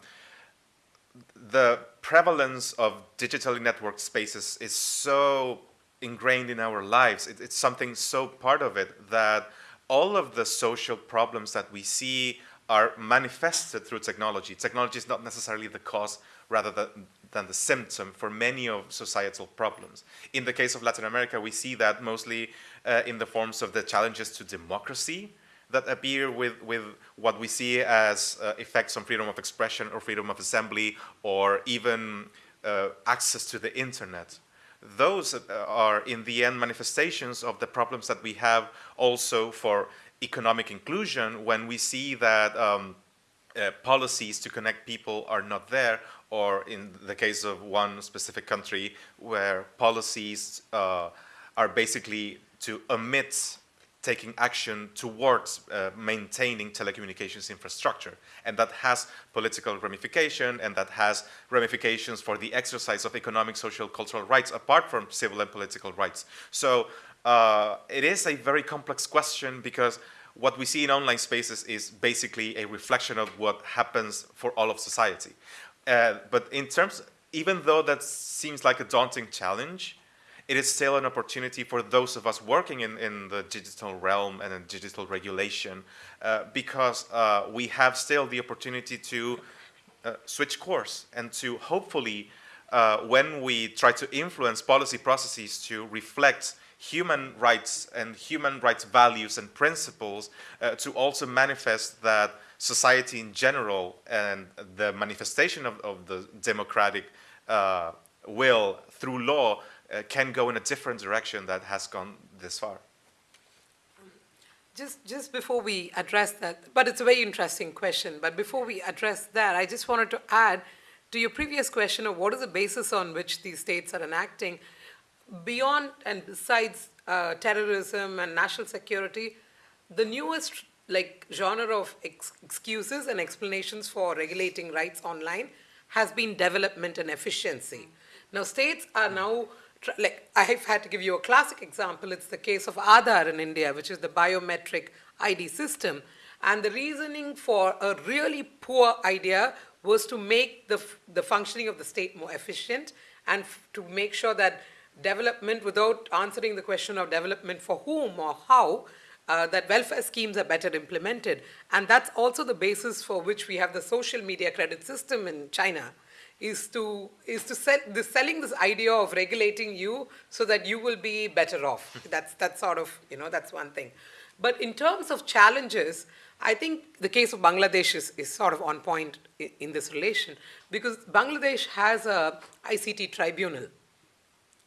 the prevalence of digitally networked spaces is so ingrained in our lives. It, it's something so part of it that all of the social problems that we see are manifested through technology. Technology is not necessarily the cause rather than, than the symptom for many of societal problems. In the case of Latin America, we see that mostly uh, in the forms of the challenges to democracy that appear with, with what we see as uh, effects on freedom of expression or freedom of assembly or even uh, access to the internet. Those uh, are in the end manifestations of the problems that we have also for economic inclusion when we see that um, uh, policies to connect people are not there, or in the case of one specific country where policies uh, are basically to omit taking action towards uh, maintaining telecommunications infrastructure. And that has political ramification and that has ramifications for the exercise of economic, social, cultural rights apart from civil and political rights. So uh, it is a very complex question because what we see in online spaces is basically a reflection of what happens for all of society. Uh, but in terms, even though that seems like a daunting challenge, it is still an opportunity for those of us working in, in the digital realm and in digital regulation uh, because uh, we have still the opportunity to uh, switch course and to hopefully, uh, when we try to influence policy processes to reflect human rights and human rights values and principles, uh, to also manifest that society in general and the manifestation of, of the democratic uh, will through law uh, can go in a different direction that has gone this far. Just, just before we address that, but it's a very interesting question, but before we address that, I just wanted to add to your previous question of what is the basis on which these states are enacting, beyond and besides uh, terrorism and national security, the newest like genre of ex excuses and explanations for regulating rights online has been development and efficiency. Now states are now like I've had to give you a classic example. It's the case of Aadhaar in India, which is the biometric ID system. And the reasoning for a really poor idea was to make the, the functioning of the state more efficient and to make sure that development, without answering the question of development for whom or how, uh, that welfare schemes are better implemented. And that's also the basis for which we have the social media credit system in China is to is to sell this selling this idea of regulating you so that you will be better off. that's that's sort of you know that's one thing. But in terms of challenges, I think the case of Bangladesh is, is sort of on point in, in this relation because Bangladesh has a ICT tribunal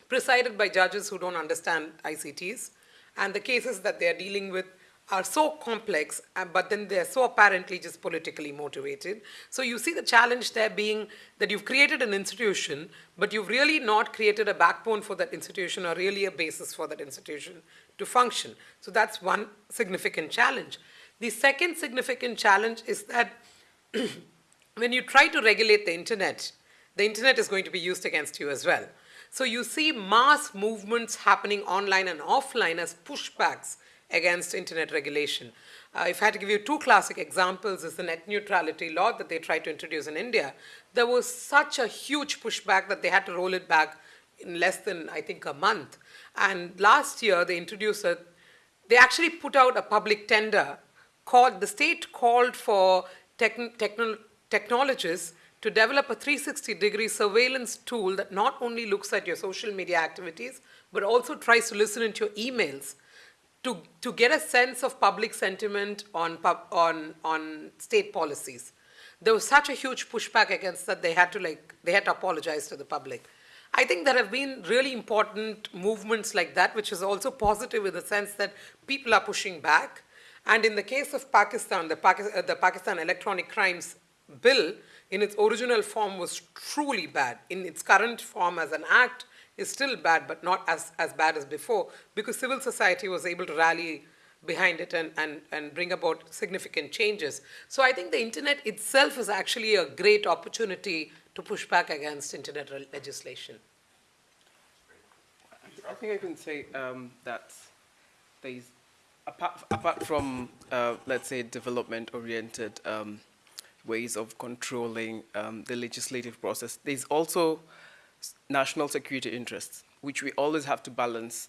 presided by judges who don't understand ICTs and the cases that they are dealing with are so complex, uh, but then they're so apparently just politically motivated. So you see the challenge there being that you've created an institution, but you've really not created a backbone for that institution or really a basis for that institution to function. So that's one significant challenge. The second significant challenge is that [CLEARS THROAT] when you try to regulate the internet, the internet is going to be used against you as well. So you see mass movements happening online and offline as pushbacks against internet regulation. Uh, if I had to give you two classic examples is the net neutrality law that they tried to introduce in India. There was such a huge pushback that they had to roll it back in less than, I think, a month. And last year they introduced a, they actually put out a public tender called, the state called for techn techno technologists to develop a 360 degree surveillance tool that not only looks at your social media activities, but also tries to listen into your emails to, to get a sense of public sentiment on, on, on state policies. There was such a huge pushback against that they had to like, they had to apologize to the public. I think there have been really important movements like that, which is also positive in the sense that people are pushing back. And in the case of Pakistan, the, Pakistan, the Pakistan Electronic Crimes Bill, in its original form was truly bad. In its current form as an act, is still bad, but not as, as bad as before, because civil society was able to rally behind it and, and, and bring about significant changes. So I think the internet itself is actually a great opportunity to push back against internet legislation. I think I can say um, that there's, apart, apart from, uh, let's say, development-oriented um, ways of controlling um, the legislative process, there's also national security interests, which we always have to balance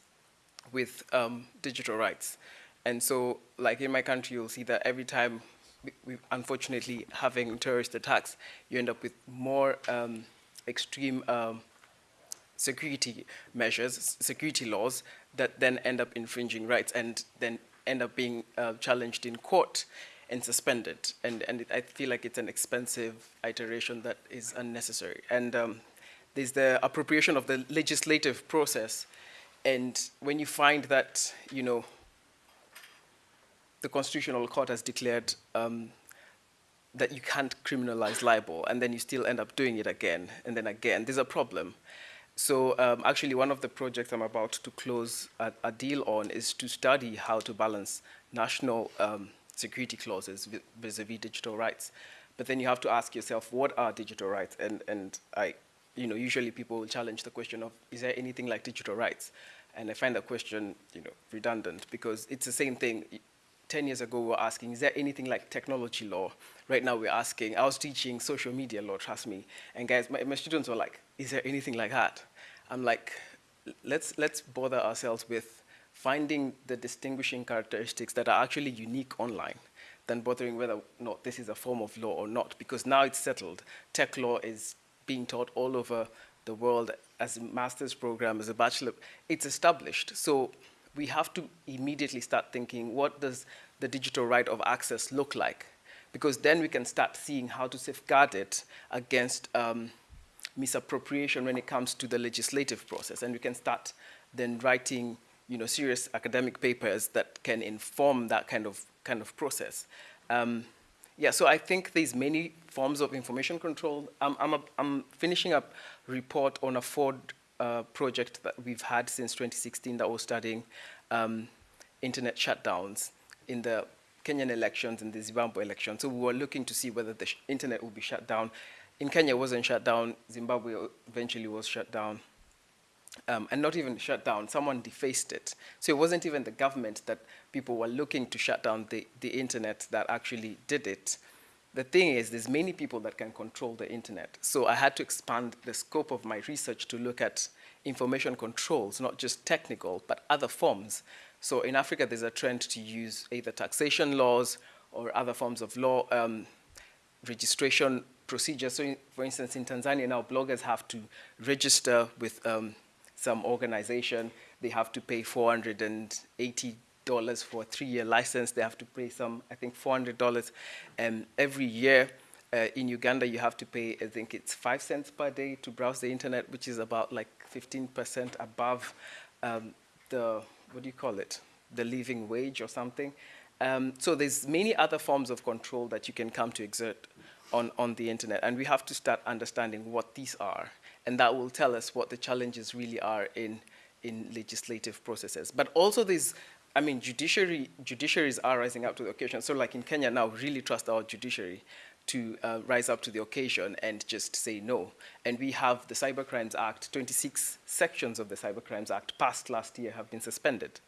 with um, digital rights. And so, like in my country, you'll see that every time we, we unfortunately having terrorist attacks, you end up with more um, extreme um, security measures, security laws that then end up infringing rights and then end up being uh, challenged in court and suspended. And, and it, I feel like it's an expensive iteration that is unnecessary. And um, there's the appropriation of the legislative process. And when you find that, you know, the Constitutional Court has declared um, that you can't criminalize libel, and then you still end up doing it again and then again. There's a problem. So um, actually, one of the projects I'm about to close a, a deal on is to study how to balance national um, security clauses vis- vis-a-vis digital rights. But then you have to ask yourself, what are digital rights? And, and I, you know, usually people will challenge the question of, is there anything like digital rights? And I find that question, you know, redundant because it's the same thing. 10 years ago, we were asking, is there anything like technology law? Right now, we're asking, I was teaching social media law, trust me. And guys, my, my students were like, is there anything like that? I'm like, let's, let's bother ourselves with finding the distinguishing characteristics that are actually unique online than bothering whether or not this is a form of law or not, because now it's settled. Tech law is being taught all over the world as a master's program, as a bachelor. It's established. So we have to immediately start thinking, what does the digital right of access look like? Because then we can start seeing how to safeguard it against um, misappropriation when it comes to the legislative process. And we can start then writing you know, serious academic papers that can inform that kind of, kind of process. Um, yeah, so I think there's many forms of information control. I'm, I'm, a, I'm finishing up a report on a Ford uh, project that we've had since 2016 that was studying um, internet shutdowns in the Kenyan elections and the Zimbabwe election. So we were looking to see whether the internet would be shut down. In Kenya, it wasn't shut down. Zimbabwe eventually was shut down. Um, and not even shut down, someone defaced it. So it wasn't even the government that people were looking to shut down the, the internet that actually did it. The thing is, there's many people that can control the internet. So I had to expand the scope of my research to look at information controls, not just technical, but other forms. So in Africa, there's a trend to use either taxation laws or other forms of law, um, registration procedures. So in, for instance, in Tanzania now, bloggers have to register with um, some organization. They have to pay $480 for a three-year license. They have to pay some, I think, $400 um, every year. Uh, in Uganda, you have to pay, I think it's five cents per day to browse the internet, which is about like 15% above um, the, what do you call it? The living wage or something. Um, so there's many other forms of control that you can come to exert on, on the internet. And we have to start understanding what these are. And that will tell us what the challenges really are in, in legislative processes. But also these, I mean, judiciary, judiciaries are rising up to the occasion. So like in Kenya now, really trust our judiciary to uh, rise up to the occasion and just say no. And we have the Cybercrimes Act, 26 sections of the Cybercrimes Act passed last year have been suspended.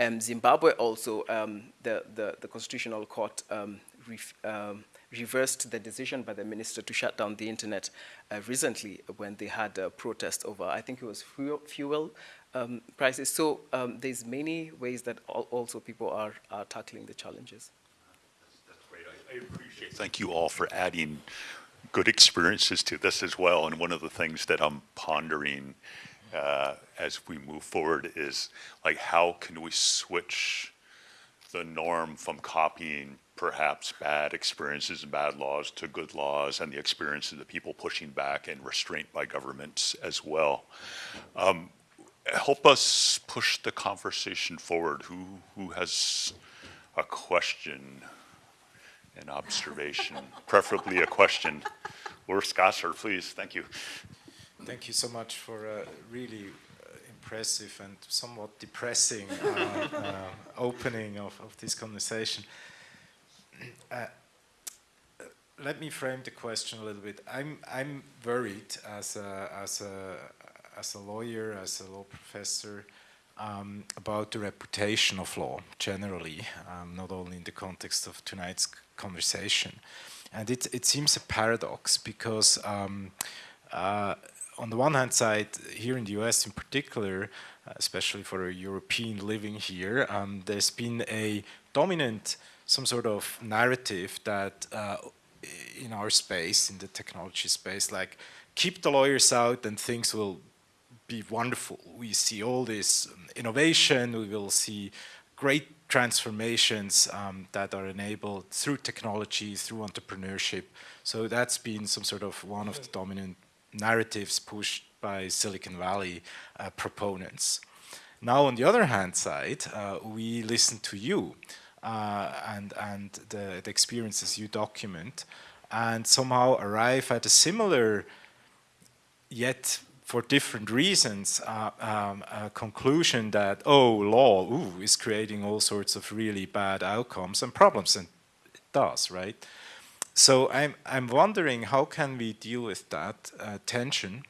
Um, Zimbabwe also, um, the, the, the, Constitutional Court um, um, reversed the decision by the minister to shut down the internet uh, recently when they had a protest over, I think it was fuel, um, prices. So um, there's many ways that also people are, are tackling the challenges. That's great. I, I appreciate Thank you all for adding good experiences to this as well. And one of the things that I'm pondering uh, as we move forward is like how can we switch the norm from copying perhaps bad experiences and bad laws to good laws and the experiences of the people pushing back and restraint by governments as well. Um, help us push the conversation forward. Who, who has a question, an observation, [LAUGHS] preferably a question? Urs Gasser, please, thank you. Thank you so much for a really uh, impressive and somewhat depressing uh, uh, opening of, of this conversation. Uh, let me frame the question a little bit. I'm I'm worried as a as a as a lawyer, as a law professor, um, about the reputation of law generally, um, not only in the context of tonight's conversation. And it it seems a paradox because. Um, uh, on the one hand side, here in the US in particular, especially for a European living here, um, there's been a dominant, some sort of narrative that uh, in our space, in the technology space, like keep the lawyers out and things will be wonderful. We see all this innovation, we will see great transformations um, that are enabled through technology, through entrepreneurship. So that's been some sort of one of the dominant narratives pushed by Silicon Valley uh, proponents. Now, on the other hand side, uh, we listen to you uh, and, and the, the experiences you document, and somehow arrive at a similar, yet for different reasons, uh, um, conclusion that, oh, law ooh, is creating all sorts of really bad outcomes and problems, and it does, right? So I'm, I'm wondering how can we deal with that uh, tension,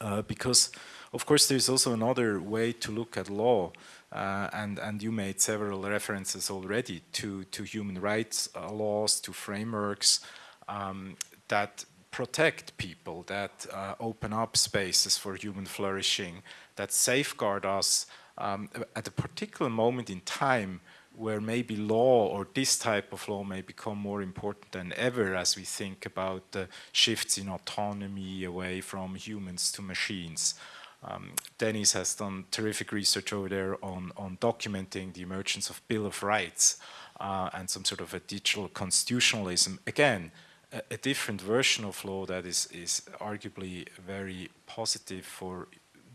uh, because of course there's also another way to look at law, uh, and, and you made several references already to, to human rights uh, laws, to frameworks um, that protect people, that uh, open up spaces for human flourishing, that safeguard us um, at a particular moment in time where maybe law or this type of law may become more important than ever as we think about the shifts in autonomy away from humans to machines. Um, Dennis has done terrific research over there on, on documenting the emergence of Bill of Rights uh, and some sort of a digital constitutionalism. Again, a, a, different version of law that is, is arguably very positive for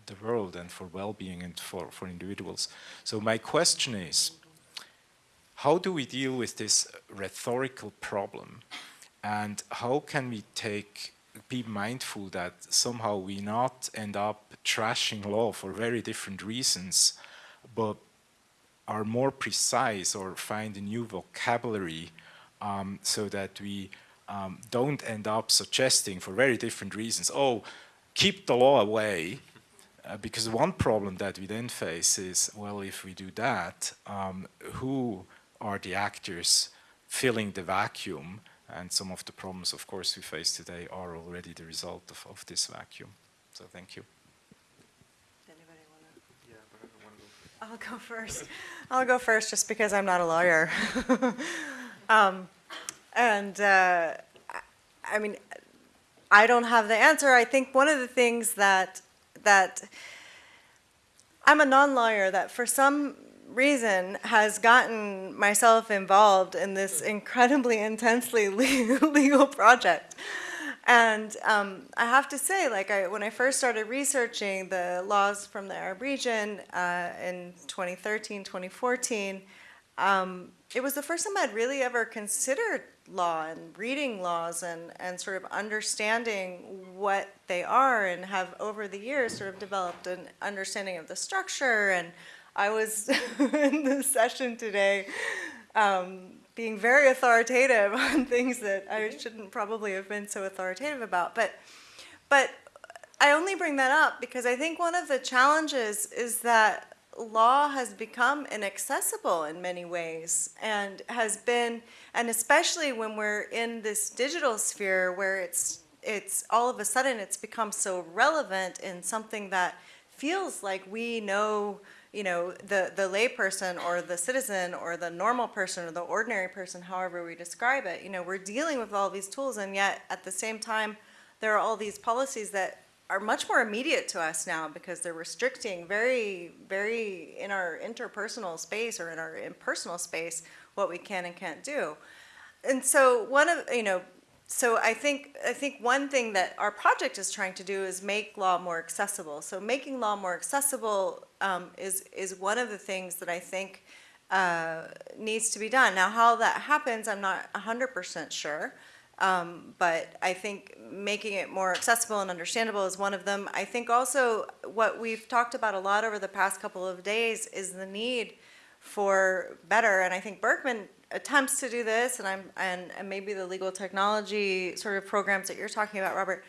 the world and for well-being and for, for individuals. So my question is, how do we deal with this rhetorical problem? And how can we take be mindful that somehow we not end up trashing law for very different reasons, but are more precise or find a new vocabulary um, so that we um, don't end up suggesting for very different reasons, oh, keep the law away, uh, because one problem that we then face is, well, if we do that, um, who are the actors filling the vacuum and some of the problems, of course, we face today are already the result of, of this vacuum. So thank you. Anybody want to? Yeah, I'll go first. I'll go first just because I'm not a lawyer. [LAUGHS] um, and uh, I mean, I don't have the answer. I think one of the things that that I'm a non-lawyer that for some reason has gotten myself involved in this incredibly intensely [LAUGHS] legal project. And um, I have to say, like, I, when I first started researching the laws from the Arab region uh, in 2013, 2014, um, it was the first time I'd really ever considered law and reading laws and, and sort of understanding what they are and have over the years sort of developed an understanding of the structure and I was [LAUGHS] in the session today um, being very authoritative [LAUGHS] on things that I shouldn't probably have been so authoritative about. But, but I only bring that up because I think one of the challenges is that law has become inaccessible in many ways and has been, and especially when we're in this digital sphere where it's, it's all of a sudden it's become so relevant in something that feels like we know you know, the, the layperson or the citizen or the normal person or the ordinary person, however we describe it, you know, we're dealing with all these tools and yet at the same time, there are all these policies that are much more immediate to us now because they're restricting very, very in our interpersonal space or in our impersonal space what we can and can't do. And so one of, you know, so I think I think one thing that our project is trying to do is make law more accessible. So making law more accessible um, is is one of the things that I think uh, needs to be done. Now, how that happens, I'm not 100% sure. Um, but I think making it more accessible and understandable is one of them. I think also what we've talked about a lot over the past couple of days is the need for better, and I think Berkman attempts to do this, and I'm and, and maybe the legal technology sort of programs that you're talking about, Robert.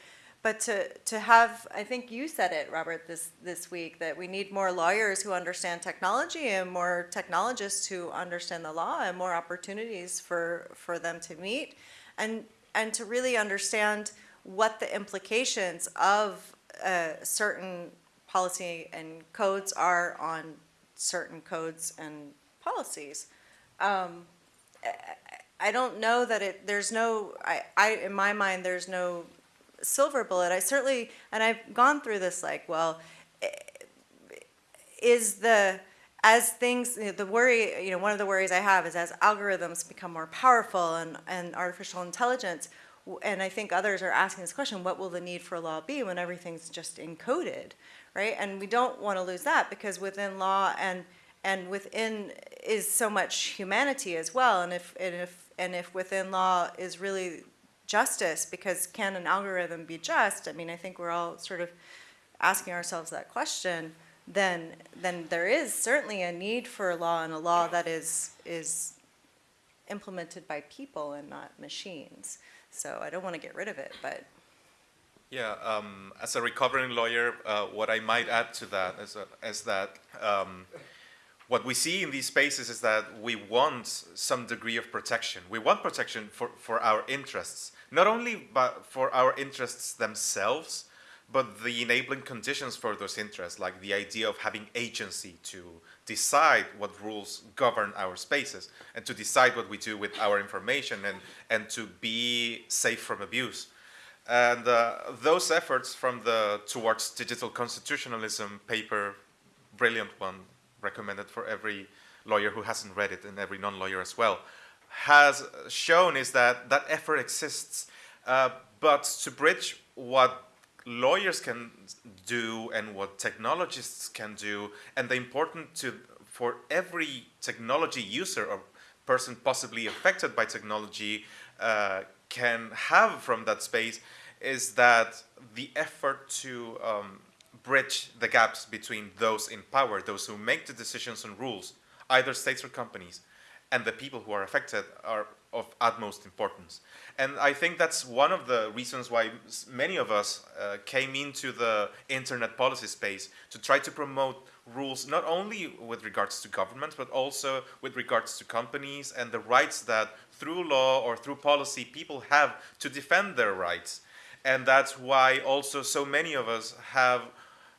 But to, to have, I think you said it, Robert, this, this week, that we need more lawyers who understand technology and more technologists who understand the law and more opportunities for, for them to meet and, and to really understand what the implications of uh, certain policy and codes are on certain codes and policies. Um, I don't know that it, there's no, I, I, in my mind, there's no silver bullet. I certainly, and I've gone through this like, well, eh, is the, as things, the worry, you know, one of the worries I have is as algorithms become more powerful and, and artificial intelligence, and I think others are asking this question, what will the need for law be when everything's just encoded, right? And we don't want to lose that because within law and and within is so much humanity as well. And if, and if, and if within law is really justice, because can an algorithm be just? I mean, I think we're all sort of asking ourselves that question. Then, then there is certainly a need for a law and a law that is is implemented by people and not machines. So I don't want to get rid of it, but Yeah, um, as a recovering lawyer, uh, what I might add to that is, uh, is that um, what we see in these spaces is that we want some degree of protection. We want protection for, for our interests, not only but for our interests themselves, but the enabling conditions for those interests, like the idea of having agency to decide what rules govern our spaces and to decide what we do with our information and, and to be safe from abuse. And uh, those efforts from the Towards Digital Constitutionalism paper, brilliant one, recommended for every lawyer who hasn't read it and every non-lawyer as well, has shown is that that effort exists. Uh, but to bridge what lawyers can do and what technologists can do, and the important to for every technology user or person possibly affected by technology uh, can have from that space is that the effort to um, bridge the gaps between those in power, those who make the decisions and rules, either states or companies, and the people who are affected are of utmost importance. And I think that's one of the reasons why many of us uh, came into the internet policy space to try to promote rules not only with regards to government, but also with regards to companies and the rights that through law or through policy people have to defend their rights. And that's why also so many of us have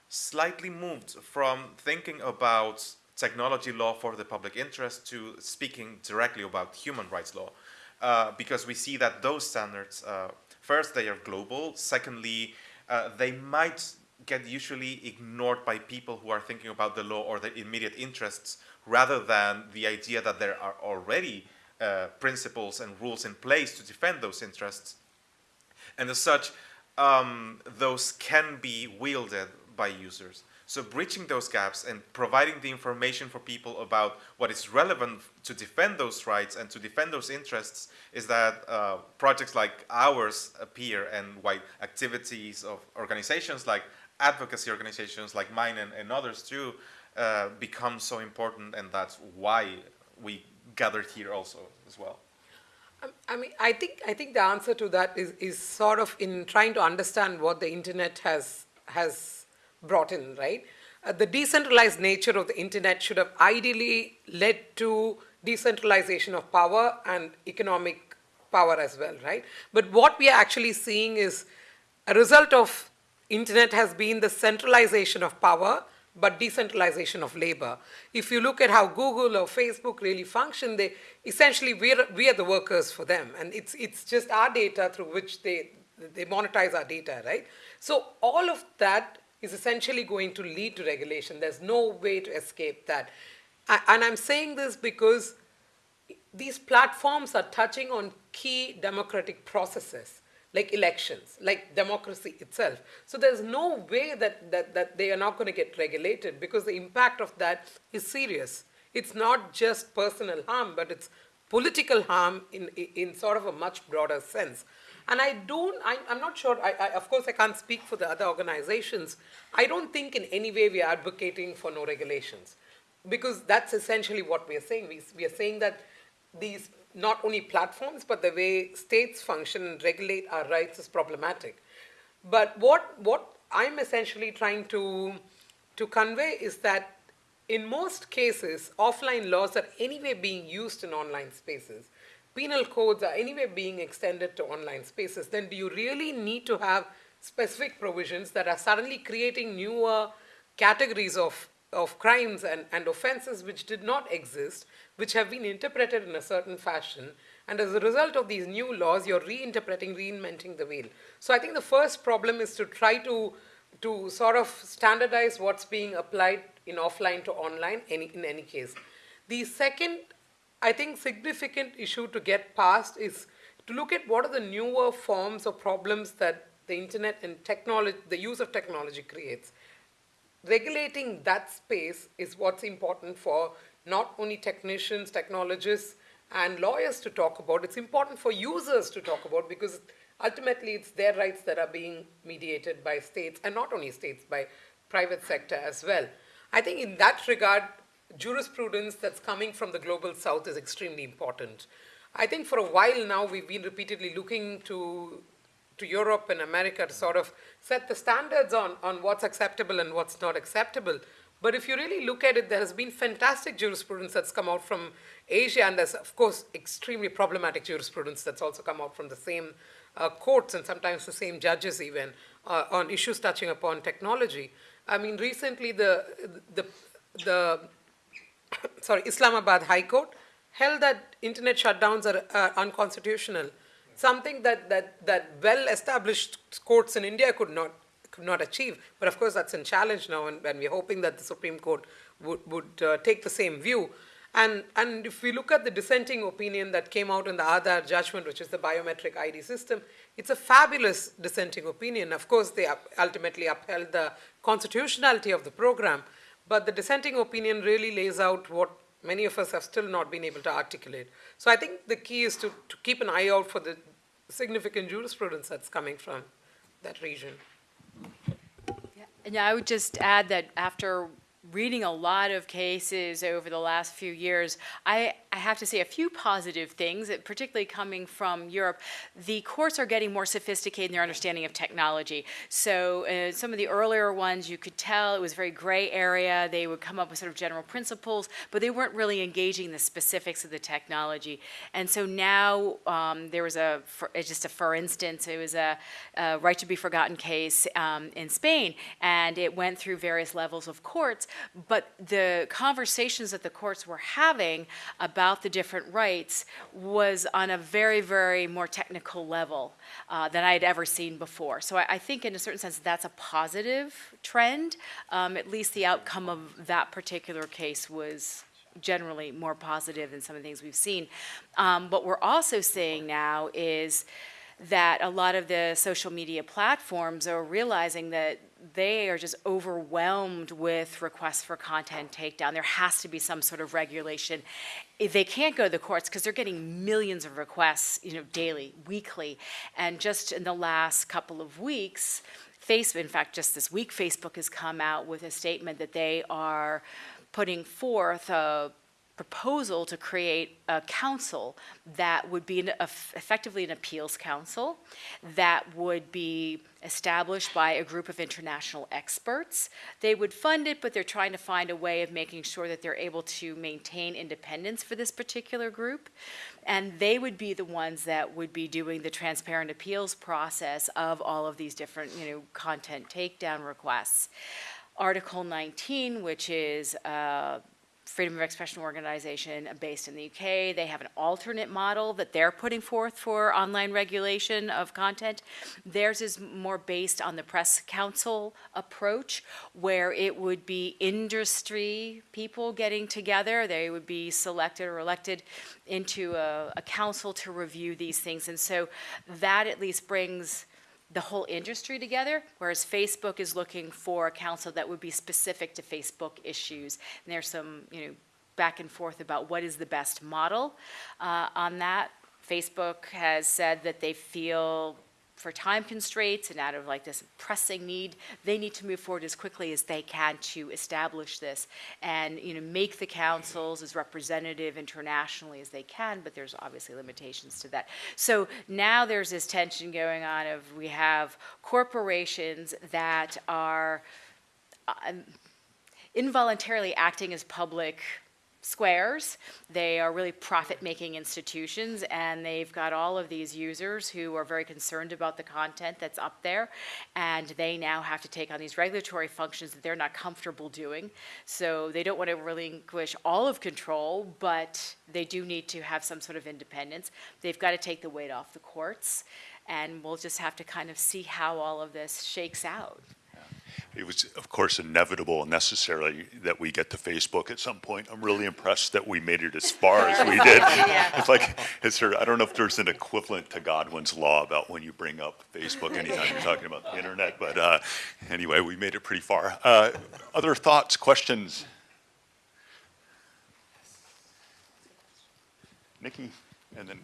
slightly moved from thinking about technology law for the public interest to speaking directly about human rights law. Uh, because we see that those standards, uh, first, they are global. Secondly, uh, they might get usually ignored by people who are thinking about the law or the immediate interests rather than the idea that there are already uh, principles and rules in place to defend those interests. And as such, um, those can be wielded by users. So bridging those gaps and providing the information for people about what is relevant to defend those rights and to defend those interests is that uh, projects like ours appear and why activities of organizations like advocacy organizations like mine and, and others too uh, become so important and that's why we gathered here also as well. Um, I mean, I think I think the answer to that is is sort of in trying to understand what the internet has has brought in, right? Uh, the decentralized nature of the internet should have ideally led to decentralization of power and economic power as well, right? But what we are actually seeing is a result of internet has been the centralization of power but decentralization of labor. If you look at how Google or Facebook really function, they essentially we are, we are the workers for them, and it's it's just our data through which they they monetize our data, right? So all of that is essentially going to lead to regulation. There's no way to escape that, and I'm saying this because these platforms are touching on key democratic processes like elections, like democracy itself. So there's no way that, that, that they are not going to get regulated because the impact of that is serious. It's not just personal harm, but it's political harm in, in sort of a much broader sense. And I don't, I, am not sure, I, I, of course I can't speak for the other organizations. I don't think in any way we are advocating for no regulations because that's essentially what we are saying. We, we are saying that these not only platforms, but the way states function and regulate our rights is problematic. But what, what I'm essentially trying to, to convey is that in most cases, offline laws are anyway being used in online spaces. Penal codes are anyway being extended to online spaces. Then do you really need to have specific provisions that are suddenly creating newer categories of, of crimes and, and offenses which did not exist which have been interpreted in a certain fashion. And as a result of these new laws, you're reinterpreting, reinventing the wheel. So I think the first problem is to try to, to sort of standardize what's being applied in offline to online any, in any case. The second, I think, significant issue to get past is to look at what are the newer forms of problems that the internet and technology, the use of technology creates. regulating that space is what's important for not only technicians, technologists, and lawyers to talk about, it's important for users to talk about because ultimately it's their rights that are being mediated by states, and not only states, by private sector as well. I think in that regard, jurisprudence that's coming from the global south is extremely important. I think for a while now we've been repeatedly looking to to Europe and America to sort of set the standards on, on what's acceptable and what's not acceptable. But if you really look at it, there has been fantastic jurisprudence that's come out from Asia, and there's, of course, extremely problematic jurisprudence that's also come out from the same uh, courts and sometimes the same judges even uh, on issues touching upon technology. I mean, recently the, the, the [COUGHS] sorry, Islamabad High Court held that internet shutdowns are unconstitutional, something that, that, that well-established courts in India could not, could not achieve. But of course, that's in challenge now, and, and we're hoping that the Supreme Court would, would uh, take the same view. And, and if we look at the dissenting opinion that came out in the Aadhaar judgment, which is the biometric ID system, it's a fabulous dissenting opinion. Of course, they ultimately upheld the constitutionality of the program, but the dissenting opinion really lays out what many of us have still not been able to articulate. So I think the key is to, to keep an eye out for the significant jurisprudence that's coming from that region. Yeah, And I would just add that after reading a lot of cases over the last few years, I, I have to say a few positive things, particularly coming from Europe. The courts are getting more sophisticated in their understanding of technology. So uh, some of the earlier ones, you could tell it was very gray area. They would come up with sort of general principles, but they weren't really engaging the specifics of the technology. And so now um, there was a, for, just a for instance, it was a, a right to be forgotten case um, in Spain, and it went through various levels of courts, but the conversations that the courts were having about the different rights was on a very, very more technical level uh, than I had ever seen before. So I, I, think in a certain sense that's a positive trend. Um, at least the outcome of that particular case was generally more positive than some of the things we've seen. Um, what we're also seeing now is that a lot of the social media platforms are realizing that they are just overwhelmed with requests for content takedown. There has to be some sort of regulation. They can't go to the courts because they're getting millions of requests, you know, daily, weekly. And just in the last couple of weeks, Facebook, in fact, just this week, Facebook has come out with a statement that they are putting forth a proposal to create a council that would be an, effectively an appeals council that would be established by a group of international experts. They would fund it, but they're trying to find a way of making sure that they're able to maintain independence for this particular group. And they would be the ones that would be doing the transparent appeals process of all of these different, you know, content takedown requests. Article 19, which is uh, Freedom of Expression organization based in the UK. They have an alternate model that they're putting forth for online regulation of content. Theirs is more based on the Press Council approach, where it would be industry people getting together. They would be selected or elected into a, a council to review these things. And so that at least brings the whole industry together, whereas Facebook is looking for a council that would be specific to Facebook issues. And there's some, you know, back and forth about what is the best model uh, on that. Facebook has said that they feel for time constraints and out of like this pressing need, they need to move forward as quickly as they can to establish this and you know make the councils as representative internationally as they can, but there's obviously limitations to that. So now there's this tension going on of we have corporations that are um, involuntarily acting as public squares. They are really profit-making institutions, and they've got all of these users who are very concerned about the content that's up there, and they now have to take on these regulatory functions that they're not comfortable doing. So they don't want to relinquish all of control, but they do need to have some sort of independence. They've got to take the weight off the courts, and we'll just have to kind of see how all of this shakes out. It was, of course, inevitable and necessary that we get to Facebook at some point. I'm really impressed that we made it as far as we did. [LAUGHS] It's like, it's sort of, I don't know if there's an equivalent to Godwin's law about when you bring up Facebook anytime you're talking about the internet, but uh, anyway, we made it pretty far. Uh, Other thoughts, questions? Nikki, and then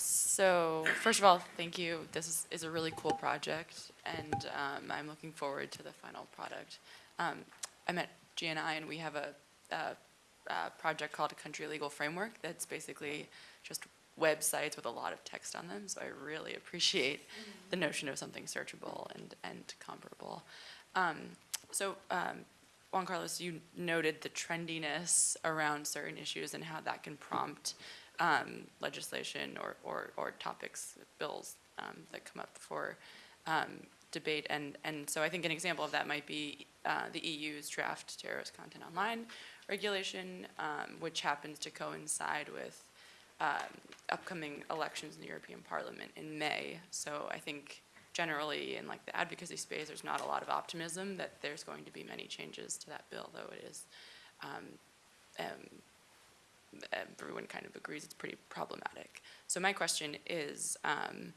So, first of all, thank you. This is, is a really cool project, and um, I'm looking forward to the final product. Um, I'm at GNI, and we have a, a, a project called a Country Legal Framework that's basically just websites with a lot of text on them. So I really appreciate the notion of something searchable and, and comparable. Um, so, um, Juan Carlos, you noted the trendiness around certain issues and how that can prompt um, legislation or, or, or topics, bills um, that come up for um, debate. And, and so I think an example of that might be uh, the EU's draft terrorist content online regulation, um, which happens to coincide with um, upcoming elections in the European Parliament in May. So I think generally in like the advocacy space, there's not a lot of optimism that there's going to be many changes to that bill, though it is um, everyone kind of agrees it's pretty problematic. So my question is, um,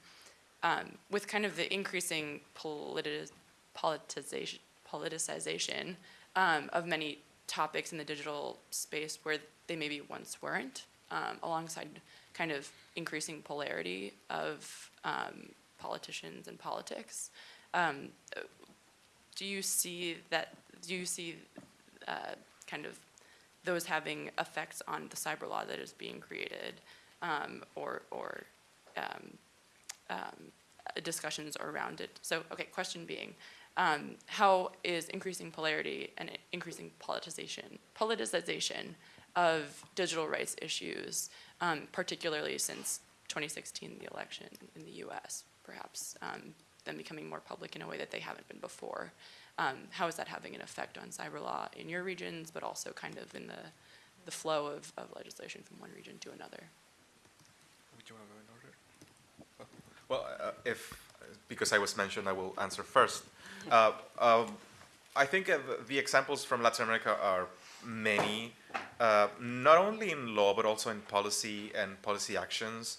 um, with kind of the increasing politi- politicization, politicization um, of many topics in the digital space where they maybe once weren't, um, alongside kind of increasing polarity of um, politicians and politics, um, do you see that? Do you see uh, kind of those having effects on the cyber law that is being created, um, or or um, um, discussions around it. So, okay, question being, um, how is increasing polarity and increasing politicization, politicization of digital rights issues, um, particularly since 2016, the election in the U.S., perhaps um, them becoming more public in a way that they haven't been before? Um, how is that having an effect on cyber law in your regions, but also kind of in the, the flow of, of legislation from one region to another? Would you want to go in order? Well, uh, if, because I was mentioned, I will answer first. Uh, um, I think uh, the- the examples from Latin America are many, uh, not only in law, but also in policy and policy actions.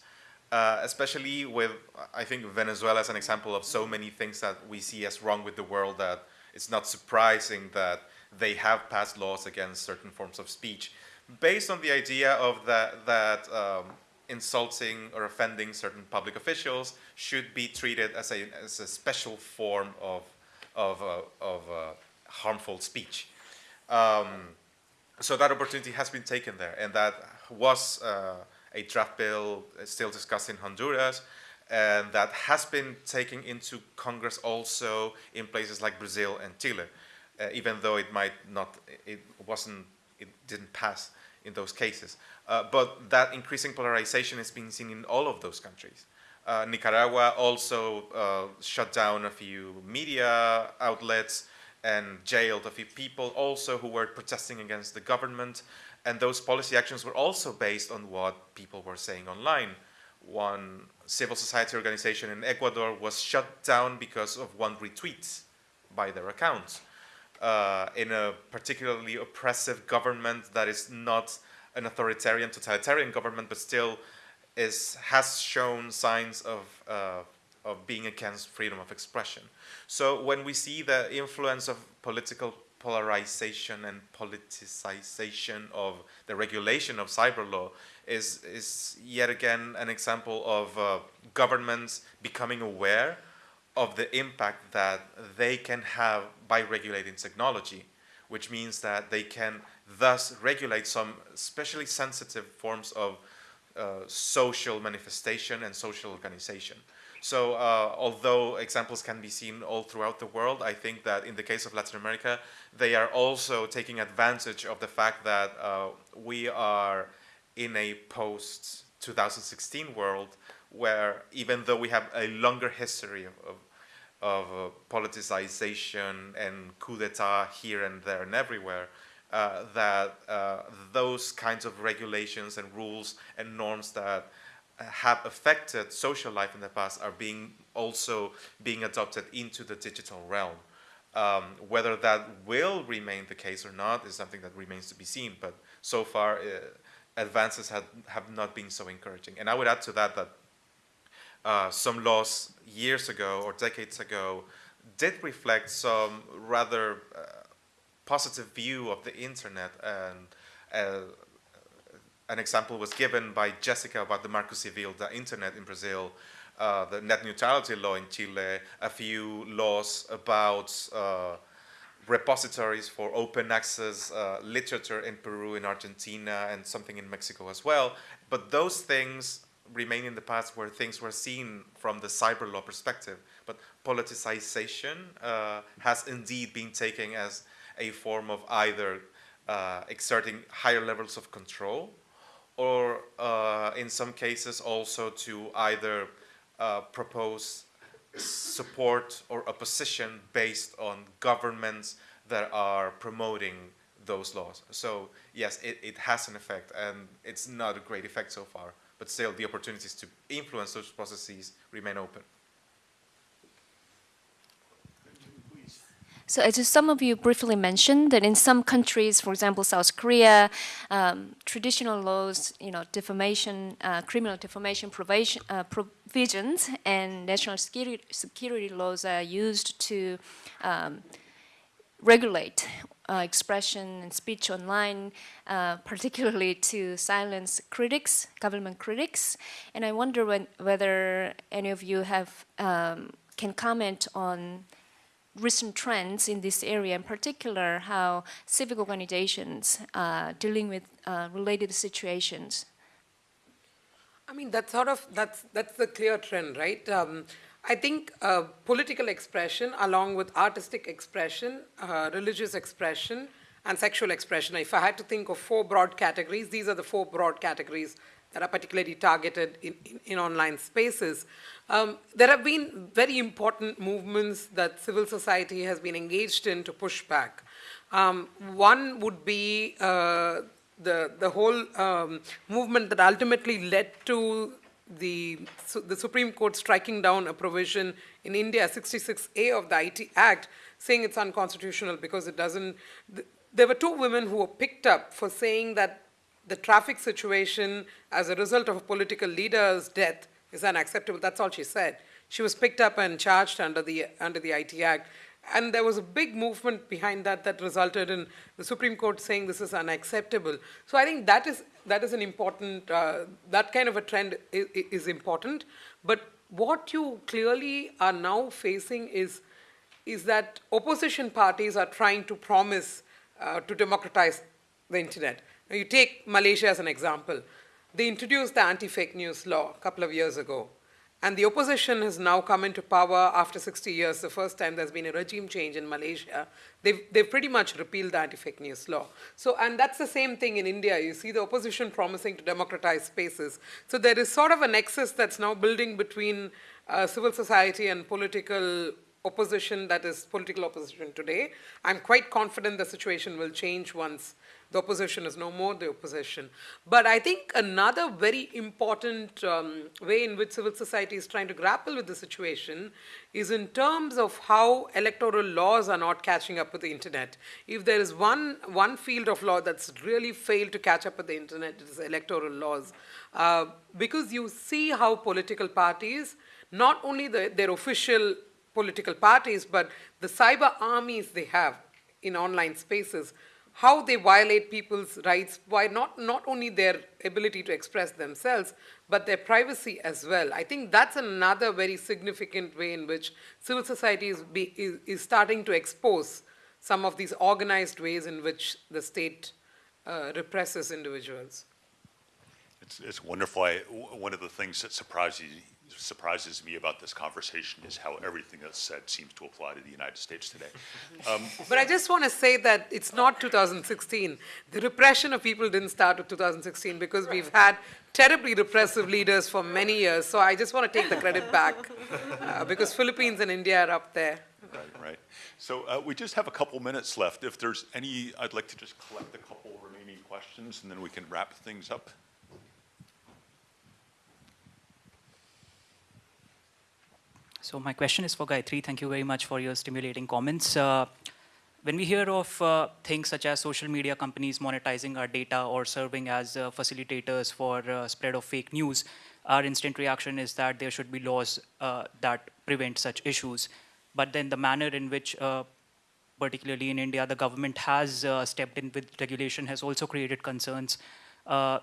Uh, especially with, I think Venezuela is an example of so many things that we see as wrong with the world that it's not surprising that they have passed laws against certain forms of speech based on the idea of that, that um, insulting or offending certain public officials should be treated as a, as a special form of, of, uh, of uh, harmful speech. Um, so that opportunity has been taken there, and that was uh, a draft bill still discussed in Honduras, and that has been taken into Congress also in places like Brazil and Chile, uh, even though it might not, it wasn't, it didn't pass in those cases. Uh, but that increasing polarization is being seen in all of those countries. Uh, Nicaragua also uh, shut down a few media outlets and jailed a few people also who were protesting against the government. And those policy actions were also based on what people were saying online. One civil society organization in Ecuador was shut down because of one retweet by their account. Uh, in a particularly oppressive government that is not an authoritarian, totalitarian government, but still is has shown signs of uh, of being against freedom of expression. So when we see the influence of political polarization and politicization of the regulation of cyber law is, is yet again an example of uh, governments becoming aware of the impact that they can have by regulating technology, which means that they can thus regulate some especially sensitive forms of uh, social manifestation and social organization. So uh, although examples can be seen all throughout the world, I think that in the case of Latin America, they are also taking advantage of the fact that uh, we are in a post 2016 world where even though we have a longer history of, of, of uh, politicization and coup d'etat here and there and everywhere, uh, that uh, those kinds of regulations and rules and norms that have affected social life in the past are being also being adopted into the digital realm. Um, whether that will remain the case or not is something that remains to be seen. But so far, uh, advances have, have not been so encouraging. And I would add to that that uh, some laws years ago or decades ago did reflect some rather uh, positive view of the internet and uh, an example was given by Jessica about the Marco Civil, the internet in Brazil, uh, the net neutrality law in Chile, a few laws about uh, repositories for open access uh, literature in Peru, in Argentina, and something in Mexico as well. But those things remain in the past where things were seen from the cyber law perspective. But politicization uh, has indeed been taken as a form of either uh, exerting higher levels of control or uh, in some cases also to either uh, propose support or opposition based on governments that are promoting those laws. So yes, it, it has an effect and it's not a great effect so far, but still the opportunities to influence those processes remain open. So as some of you briefly mentioned that in some countries, for example, South Korea, um, traditional laws, you know, defamation, uh, criminal defamation uh, provisions and national security, security laws are used to um, regulate uh, expression and speech online, uh, particularly to silence critics, government critics. And I wonder when, whether any of you have um, can comment on recent trends in this area, in particular how civic organizations are dealing with uh, related situations. I mean, that's sort of, that's, that's the clear trend, right? Um, I think uh, political expression along with artistic expression, uh, religious expression, and sexual expression, if I had to think of four broad categories, these are the four broad categories that are particularly targeted in, in, in online spaces. Um, there have been very important movements that civil society has been engaged in to push back. Um, one would be uh, the, the whole um, movement that ultimately led to the, the Supreme Court striking down a provision in India, 66A of the IT Act, saying it's unconstitutional because it doesn't. Th there were two women who were picked up for saying that the traffic situation as a result of a political leader's death is unacceptable. That's all she said. She was picked up and charged under the, under the IT Act. And there was a big movement behind that that resulted in the Supreme Court saying this is unacceptable. So I think that is, that is an important, uh, that kind of a trend is, is important. But what you clearly are now facing is, is that opposition parties are trying to promise uh, to democratize the internet. You take Malaysia as an example. They introduced the anti-fake news law a couple of years ago. And the opposition has now come into power after 60 years, the first time there's been a regime change in Malaysia. They've, they've pretty much repealed the anti-fake news law. So, and that's the same thing in India. You see the opposition promising to democratize spaces. So there is sort of a nexus that's now building between uh, civil society and political opposition that is political opposition today. I'm quite confident the situation will change once the opposition is no more the opposition. But I think another very important um, way in which civil society is trying to grapple with the situation is in terms of how electoral laws are not catching up with the internet. If there is one, one field of law that's really failed to catch up with the internet, it is electoral laws. Uh, because you see how political parties, not only the, their official political parties, but the cyber armies they have in online spaces how they violate people's rights by not, not only their ability to express themselves, but their privacy as well. I think that's another very significant way in which civil society is, be, is, is starting to expose some of these organized ways in which the state uh, represses individuals. It's, it's wonderful. I, one of the things that surprises, surprises me about this conversation is how everything that's said seems to apply to the United States today. Um, [LAUGHS] but I just want to say that it's not 2016. The repression of people didn't start with 2016 because we've had terribly repressive leaders for many years. So I just want to take the credit back uh, because Philippines and India are up there. Right, right. So uh, we just have a couple minutes left. If there's any, I'd like to just collect a couple remaining questions and then we can wrap things up. So my question is for Gayatri. Thank you very much for your stimulating comments. Uh, when we hear of uh, things such as social media companies monetizing our data or serving as uh, facilitators for uh, spread of fake news, our instant reaction is that there should be laws uh, that prevent such issues. But then the manner in which, uh, particularly in India, the government has uh, stepped in with regulation has also created concerns.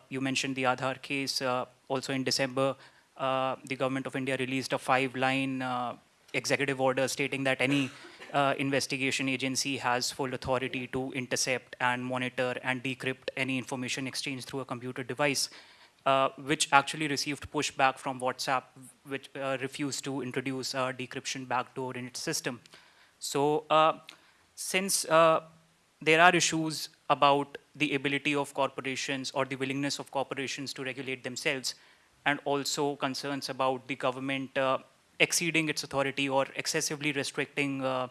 You mentioned the Aadhaar case. Also in December, uh, the government of India released a five-line uh, executive order stating that any uh, investigation agency has full authority to intercept and monitor and decrypt any information exchanged through a computer device, uh, which actually received pushback from WhatsApp, which uh, refused to introduce a decryption backdoor in its system. So uh, since there are issues about the ability of corporations or the willingness of corporations to regulate themselves, and also concerns about the government uh, exceeding its authority or excessively restricting uh,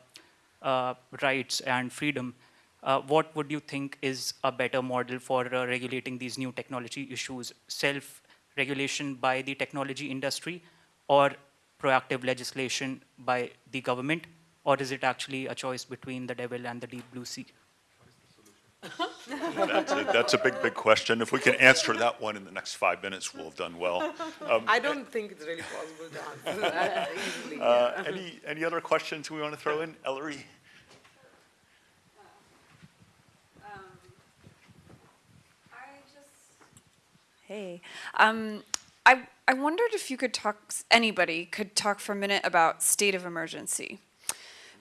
uh, rights and freedom, uh, what would you think is a better model for uh, regulating these new technology issues? Self-regulation by the technology industry or proactive legislation by the government? Or is it actually a choice between the devil and the deep blue sea? That's a, that's a big, big question. If we can answer that one in the next five minutes, we'll have done well. Um, I don't think it's really possible to answer that easily. uh, yeah. Any, any other questions we want to throw in? Ellery? Hey, um, I, I wondered if you could talk, anybody could talk for a minute about state of emergency.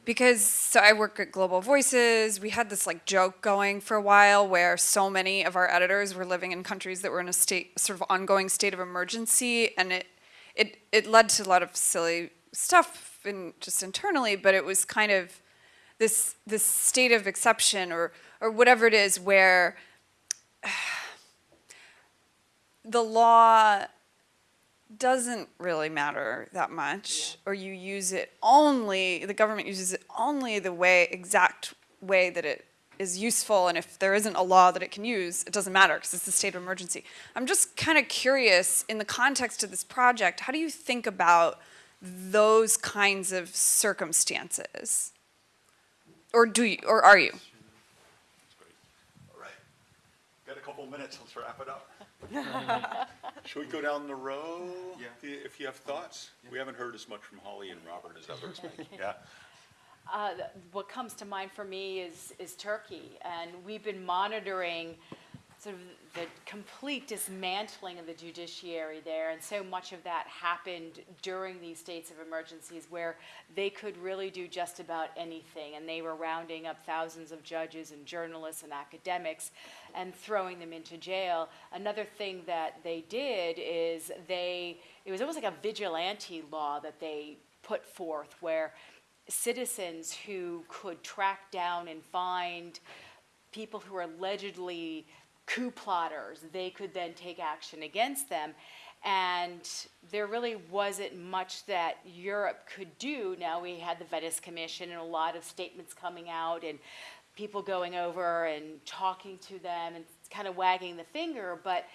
Because, so I work at Global Voices, we had this like joke going for a while where so many of our editors were living in countries that were in a state, sort of ongoing state of emergency, and it, it, it led to a lot of silly stuff in, just internally, but it was kind of this, this state of exception or, or whatever it is where [SIGHS] the law doesn't really matter that much, or you use it only, the government uses it only the way, exact way that it is useful, and if there isn't a law that it can use, it doesn't matter because it's a state of emergency. I'm just kind of curious, in the context of this project, how do you think about those kinds of circumstances? Or do you, or are you? All right. Got a couple minutes, let's wrap it up. [LAUGHS] Should we go down the row? Yeah. If you have thoughts? We haven't heard as much from Hawley and Robert as others. [LAUGHS] Yeah. Uh, what comes to mind for me is, is Turkey, and we've been monitoring sort of the complete dismantling of the judiciary there, and so much of that happened during these states of emergencies where they could really do just about anything, and they were rounding up thousands of judges and journalists and academics and throwing them into jail. Another thing that they did is they, it was almost like a vigilante law that they put forth where citizens who could track down and find people who are allegedly coup plotters, they could then take action against them. And there really wasn't much that Europe could do. Now we had the Venice Commission and a lot of statements coming out and people going over and talking to them and kind of wagging the finger, but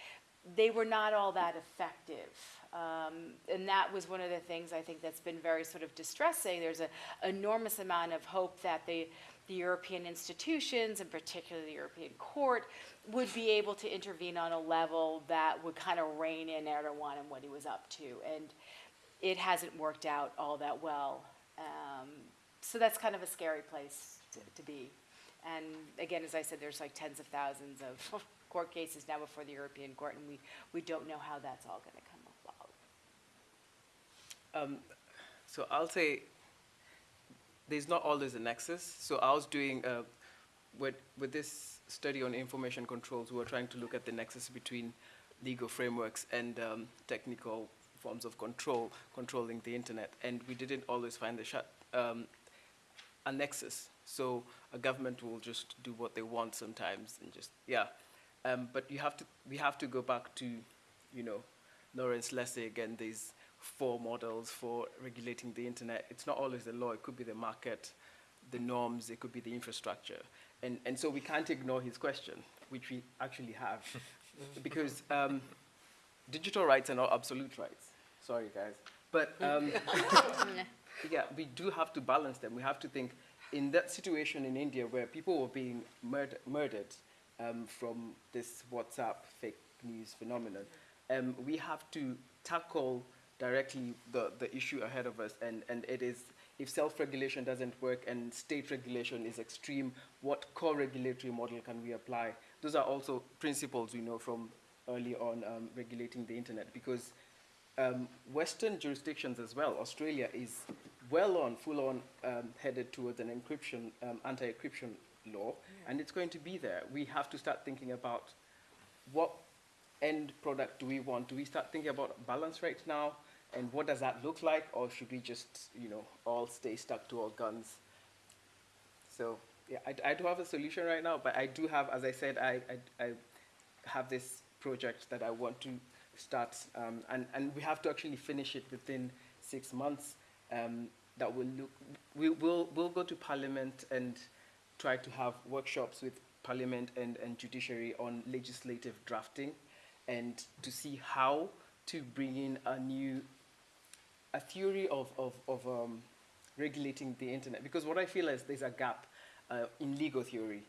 they were not all that effective. Um, and that was one of the things I think that's been very sort of distressing. There's an enormous amount of hope that the, the European institutions, and particularly the European Court, would be able to intervene on a level that would kind of rein in Erdogan and what he was up to. And it hasn't worked out all that well. Um, so that's kind of a scary place to, to be. And again, as I said, there's like tens of thousands of [LAUGHS] court cases now before the European Court, and we, we don't know how that's all going to come about. Um, so I'll say there's not always a nexus. So I was doing, uh, with, with this study on information controls, we were trying to look at the nexus between legal frameworks and um, technical forms of control, controlling the internet. And we didn't always find the shut, um, a nexus. So a government will just do what they want sometimes and just, yeah. Um, but you have to, we have to go back to, you know, Lawrence Lessig and these four models for regulating the internet. It's not always the law, it could be the market, the norms, it could be the infrastructure. And, and so we can't ignore his question, which we actually have. [LAUGHS] because um, digital rights are not absolute rights. Sorry, guys. But, um, [LAUGHS] [LAUGHS] yeah, we do have to balance them. We have to think in that situation in India where people were being murder, murdered um, from this WhatsApp fake news phenomenon, um, we have to tackle directly the, the issue ahead of us. And, and it is, if self-regulation doesn't work and state regulation is extreme, what co-regulatory model can we apply? Those are also principles we know from early on um, regulating the internet because um, Western jurisdictions as well, Australia is well on, full on um, headed towards an encryption, um, anti-encryption law, and it's going to be there. We have to start thinking about what end product do we want? Do we start thinking about balance rates now, and what does that look like, or should we just, you know, all stay stuck to our guns? So yeah, I, I don't have a solution right now, but I do have, as I said, I, I, I have this project that I want to start, um, and, and we have to actually finish it within six months. Um, that will look, we will we'll go to Parliament and try to have workshops with Parliament and, and judiciary on legislative drafting, and to see how to bring in a new, a theory of, of, of um, regulating the internet. Because what I feel is there's a gap uh, in legal theory.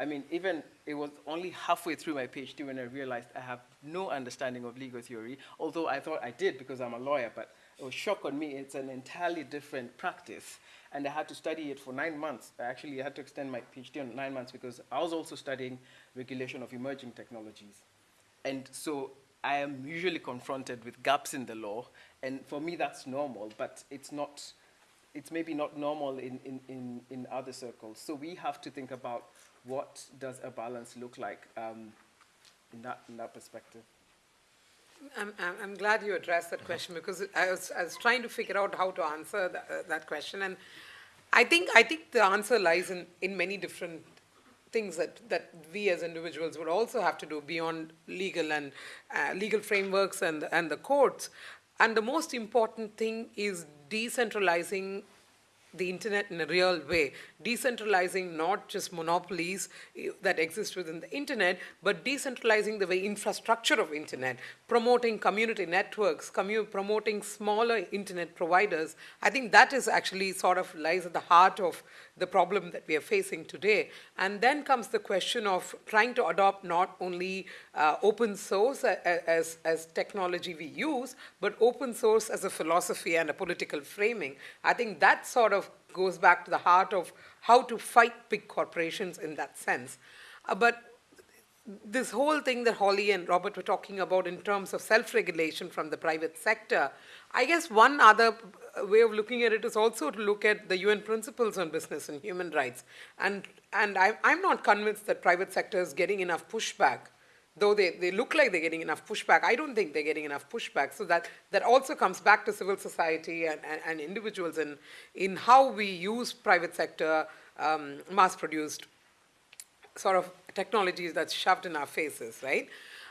I mean, even it was only halfway through my PhD when I realized I have no understanding of legal theory, although I thought I did because I'm a lawyer, but it was shock on me. It's an entirely different practice. And I had to study it for nine months. I actually had to extend my PhD on nine months because I was also studying regulation of emerging technologies. And so I am usually confronted with gaps in the law, and for me that's normal, but it's not, it's maybe not normal in, in, in, in other circles. So we have to think about what does a balance look like um, in, that, in that perspective. I'm, I'm, glad you addressed that question because I was, I was trying to figure out how to answer that, uh, that question. And I think, I think the answer lies in, in many different things that, that we as individuals would also have to do beyond legal and uh, legal frameworks and, and the courts. And the most important thing is decentralizing the internet in a real way, decentralizing not just monopolies eh, that exist within the internet, but decentralizing the way infrastructure of internet, promoting community networks, commu promoting smaller internet providers. I think that is actually sort of lies at the heart of the problem that we are facing today. And then comes the question of trying to adopt not only uh, open source as, as technology we use, but open source as a philosophy and a political framing. I think that sort of goes back to the heart of how to fight big corporations in that sense. Uh, but this whole thing that Hawley and Robert were talking about in terms of self-regulation from the private sector, I guess one other way of looking at it is also to look at the UN principles on business and human rights. And, and I, I'm not convinced that private sector is getting enough pushback though they, they look like they're getting enough pushback, I don't think they're getting enough pushback. So that, that also comes back to civil society and, and, and individuals in, in how we use private sector um, mass-produced sort of technologies that's shoved in our faces, right?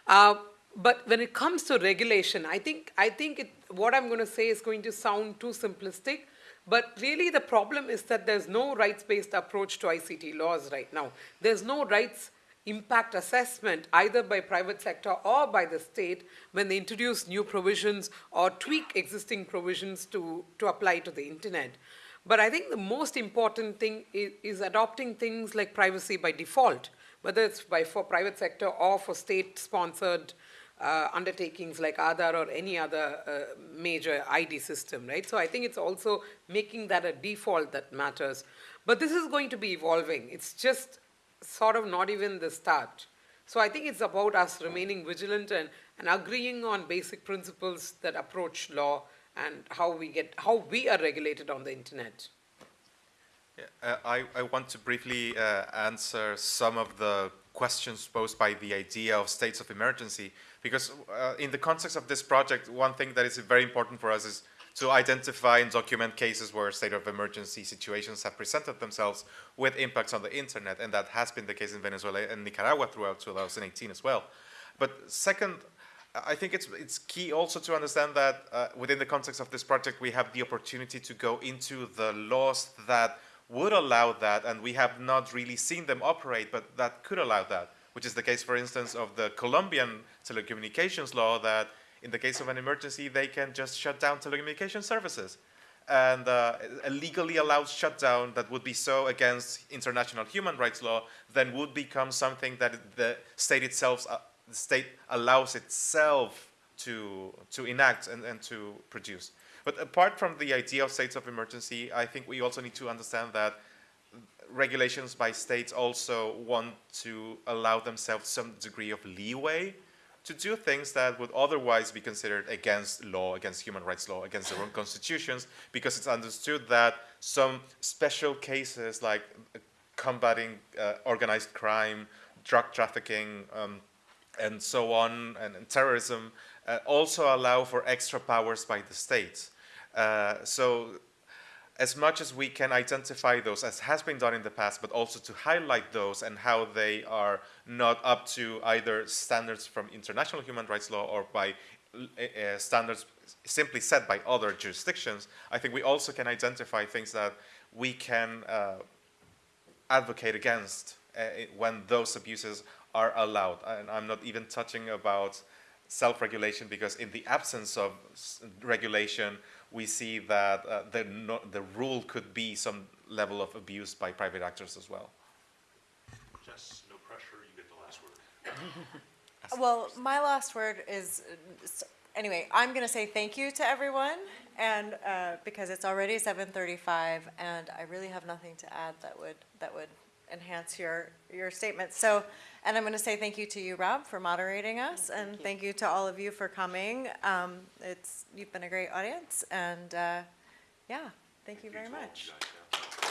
Uh, but when it comes to regulation, I think, I think it, what I'm going to say is going to sound too simplistic, but really the problem is that there's no rights-based approach to ICT laws right now. There's no rights impact assessment either by private sector or by the state when they introduce new provisions or tweak existing provisions to, to apply to the internet. But I think the most important thing is, is adopting things like privacy by default, whether it's by for private sector or for state-sponsored uh, undertakings like Aadhaar or any other uh, major ID system, right? So I think it's also making that a default that matters. But this is going to be evolving. It's just sort of not even the start. So I think it's about us remaining vigilant and, and agreeing on basic principles that approach law and how we get how we are regulated on the internet. Yeah, uh, I, I want to briefly uh, answer some of the questions posed by the idea of states of emergency because uh, in the context of this project one thing that is very important for us is to identify and document cases where state of emergency situations have presented themselves with impacts on the internet, and that has been the case in Venezuela and Nicaragua throughout 2018 as well. But second, I think it's, it's key also to understand that uh, within the context of this project, we have the opportunity to go into the laws that would allow that, and we have not really seen them operate, but that could allow that, which is the case, for instance, of the Colombian telecommunications law that in the case of an emergency, they can just shut down telecommunication services. and uh, a legally allowed shutdown that would be so against international human rights law then would become something that the state itself, uh, the state allows itself to, to enact and, and to produce. But apart from the idea of states of emergency, I think we also need to understand that regulations by states also want to allow themselves some degree of leeway to do things that would otherwise be considered against law, against human rights law, against their own constitutions, because it's understood that some special cases like combating uh, organized crime, drug trafficking, um, and so on, and, and terrorism, uh, also allow for extra powers by the state. Uh, so as much as we can identify those, as has been done in the past, but also to highlight those and how they are not up to either standards from international human rights law or by uh, standards simply set by other jurisdictions, I think we also can identify things that we can uh, advocate against uh, when those abuses are allowed. And I'm not even touching about self-regulation because in the absence of regulation, we see that uh, the, no, the rule could be some level of abuse by private actors as well. Jess, no pressure, you get the last word. [LAUGHS] Well, my last word is, uh, anyway, I'm going to say thank you to everyone, and, uh, because it's already 7:35, and I really have nothing to add that would, that would enhance your, your statement. So, and I'm going to say thank you to you, Rob, for moderating us, and thank you to all of you for coming. Um, It's, you've been a great audience, and, uh, yeah, thank you very much. You guys, yeah.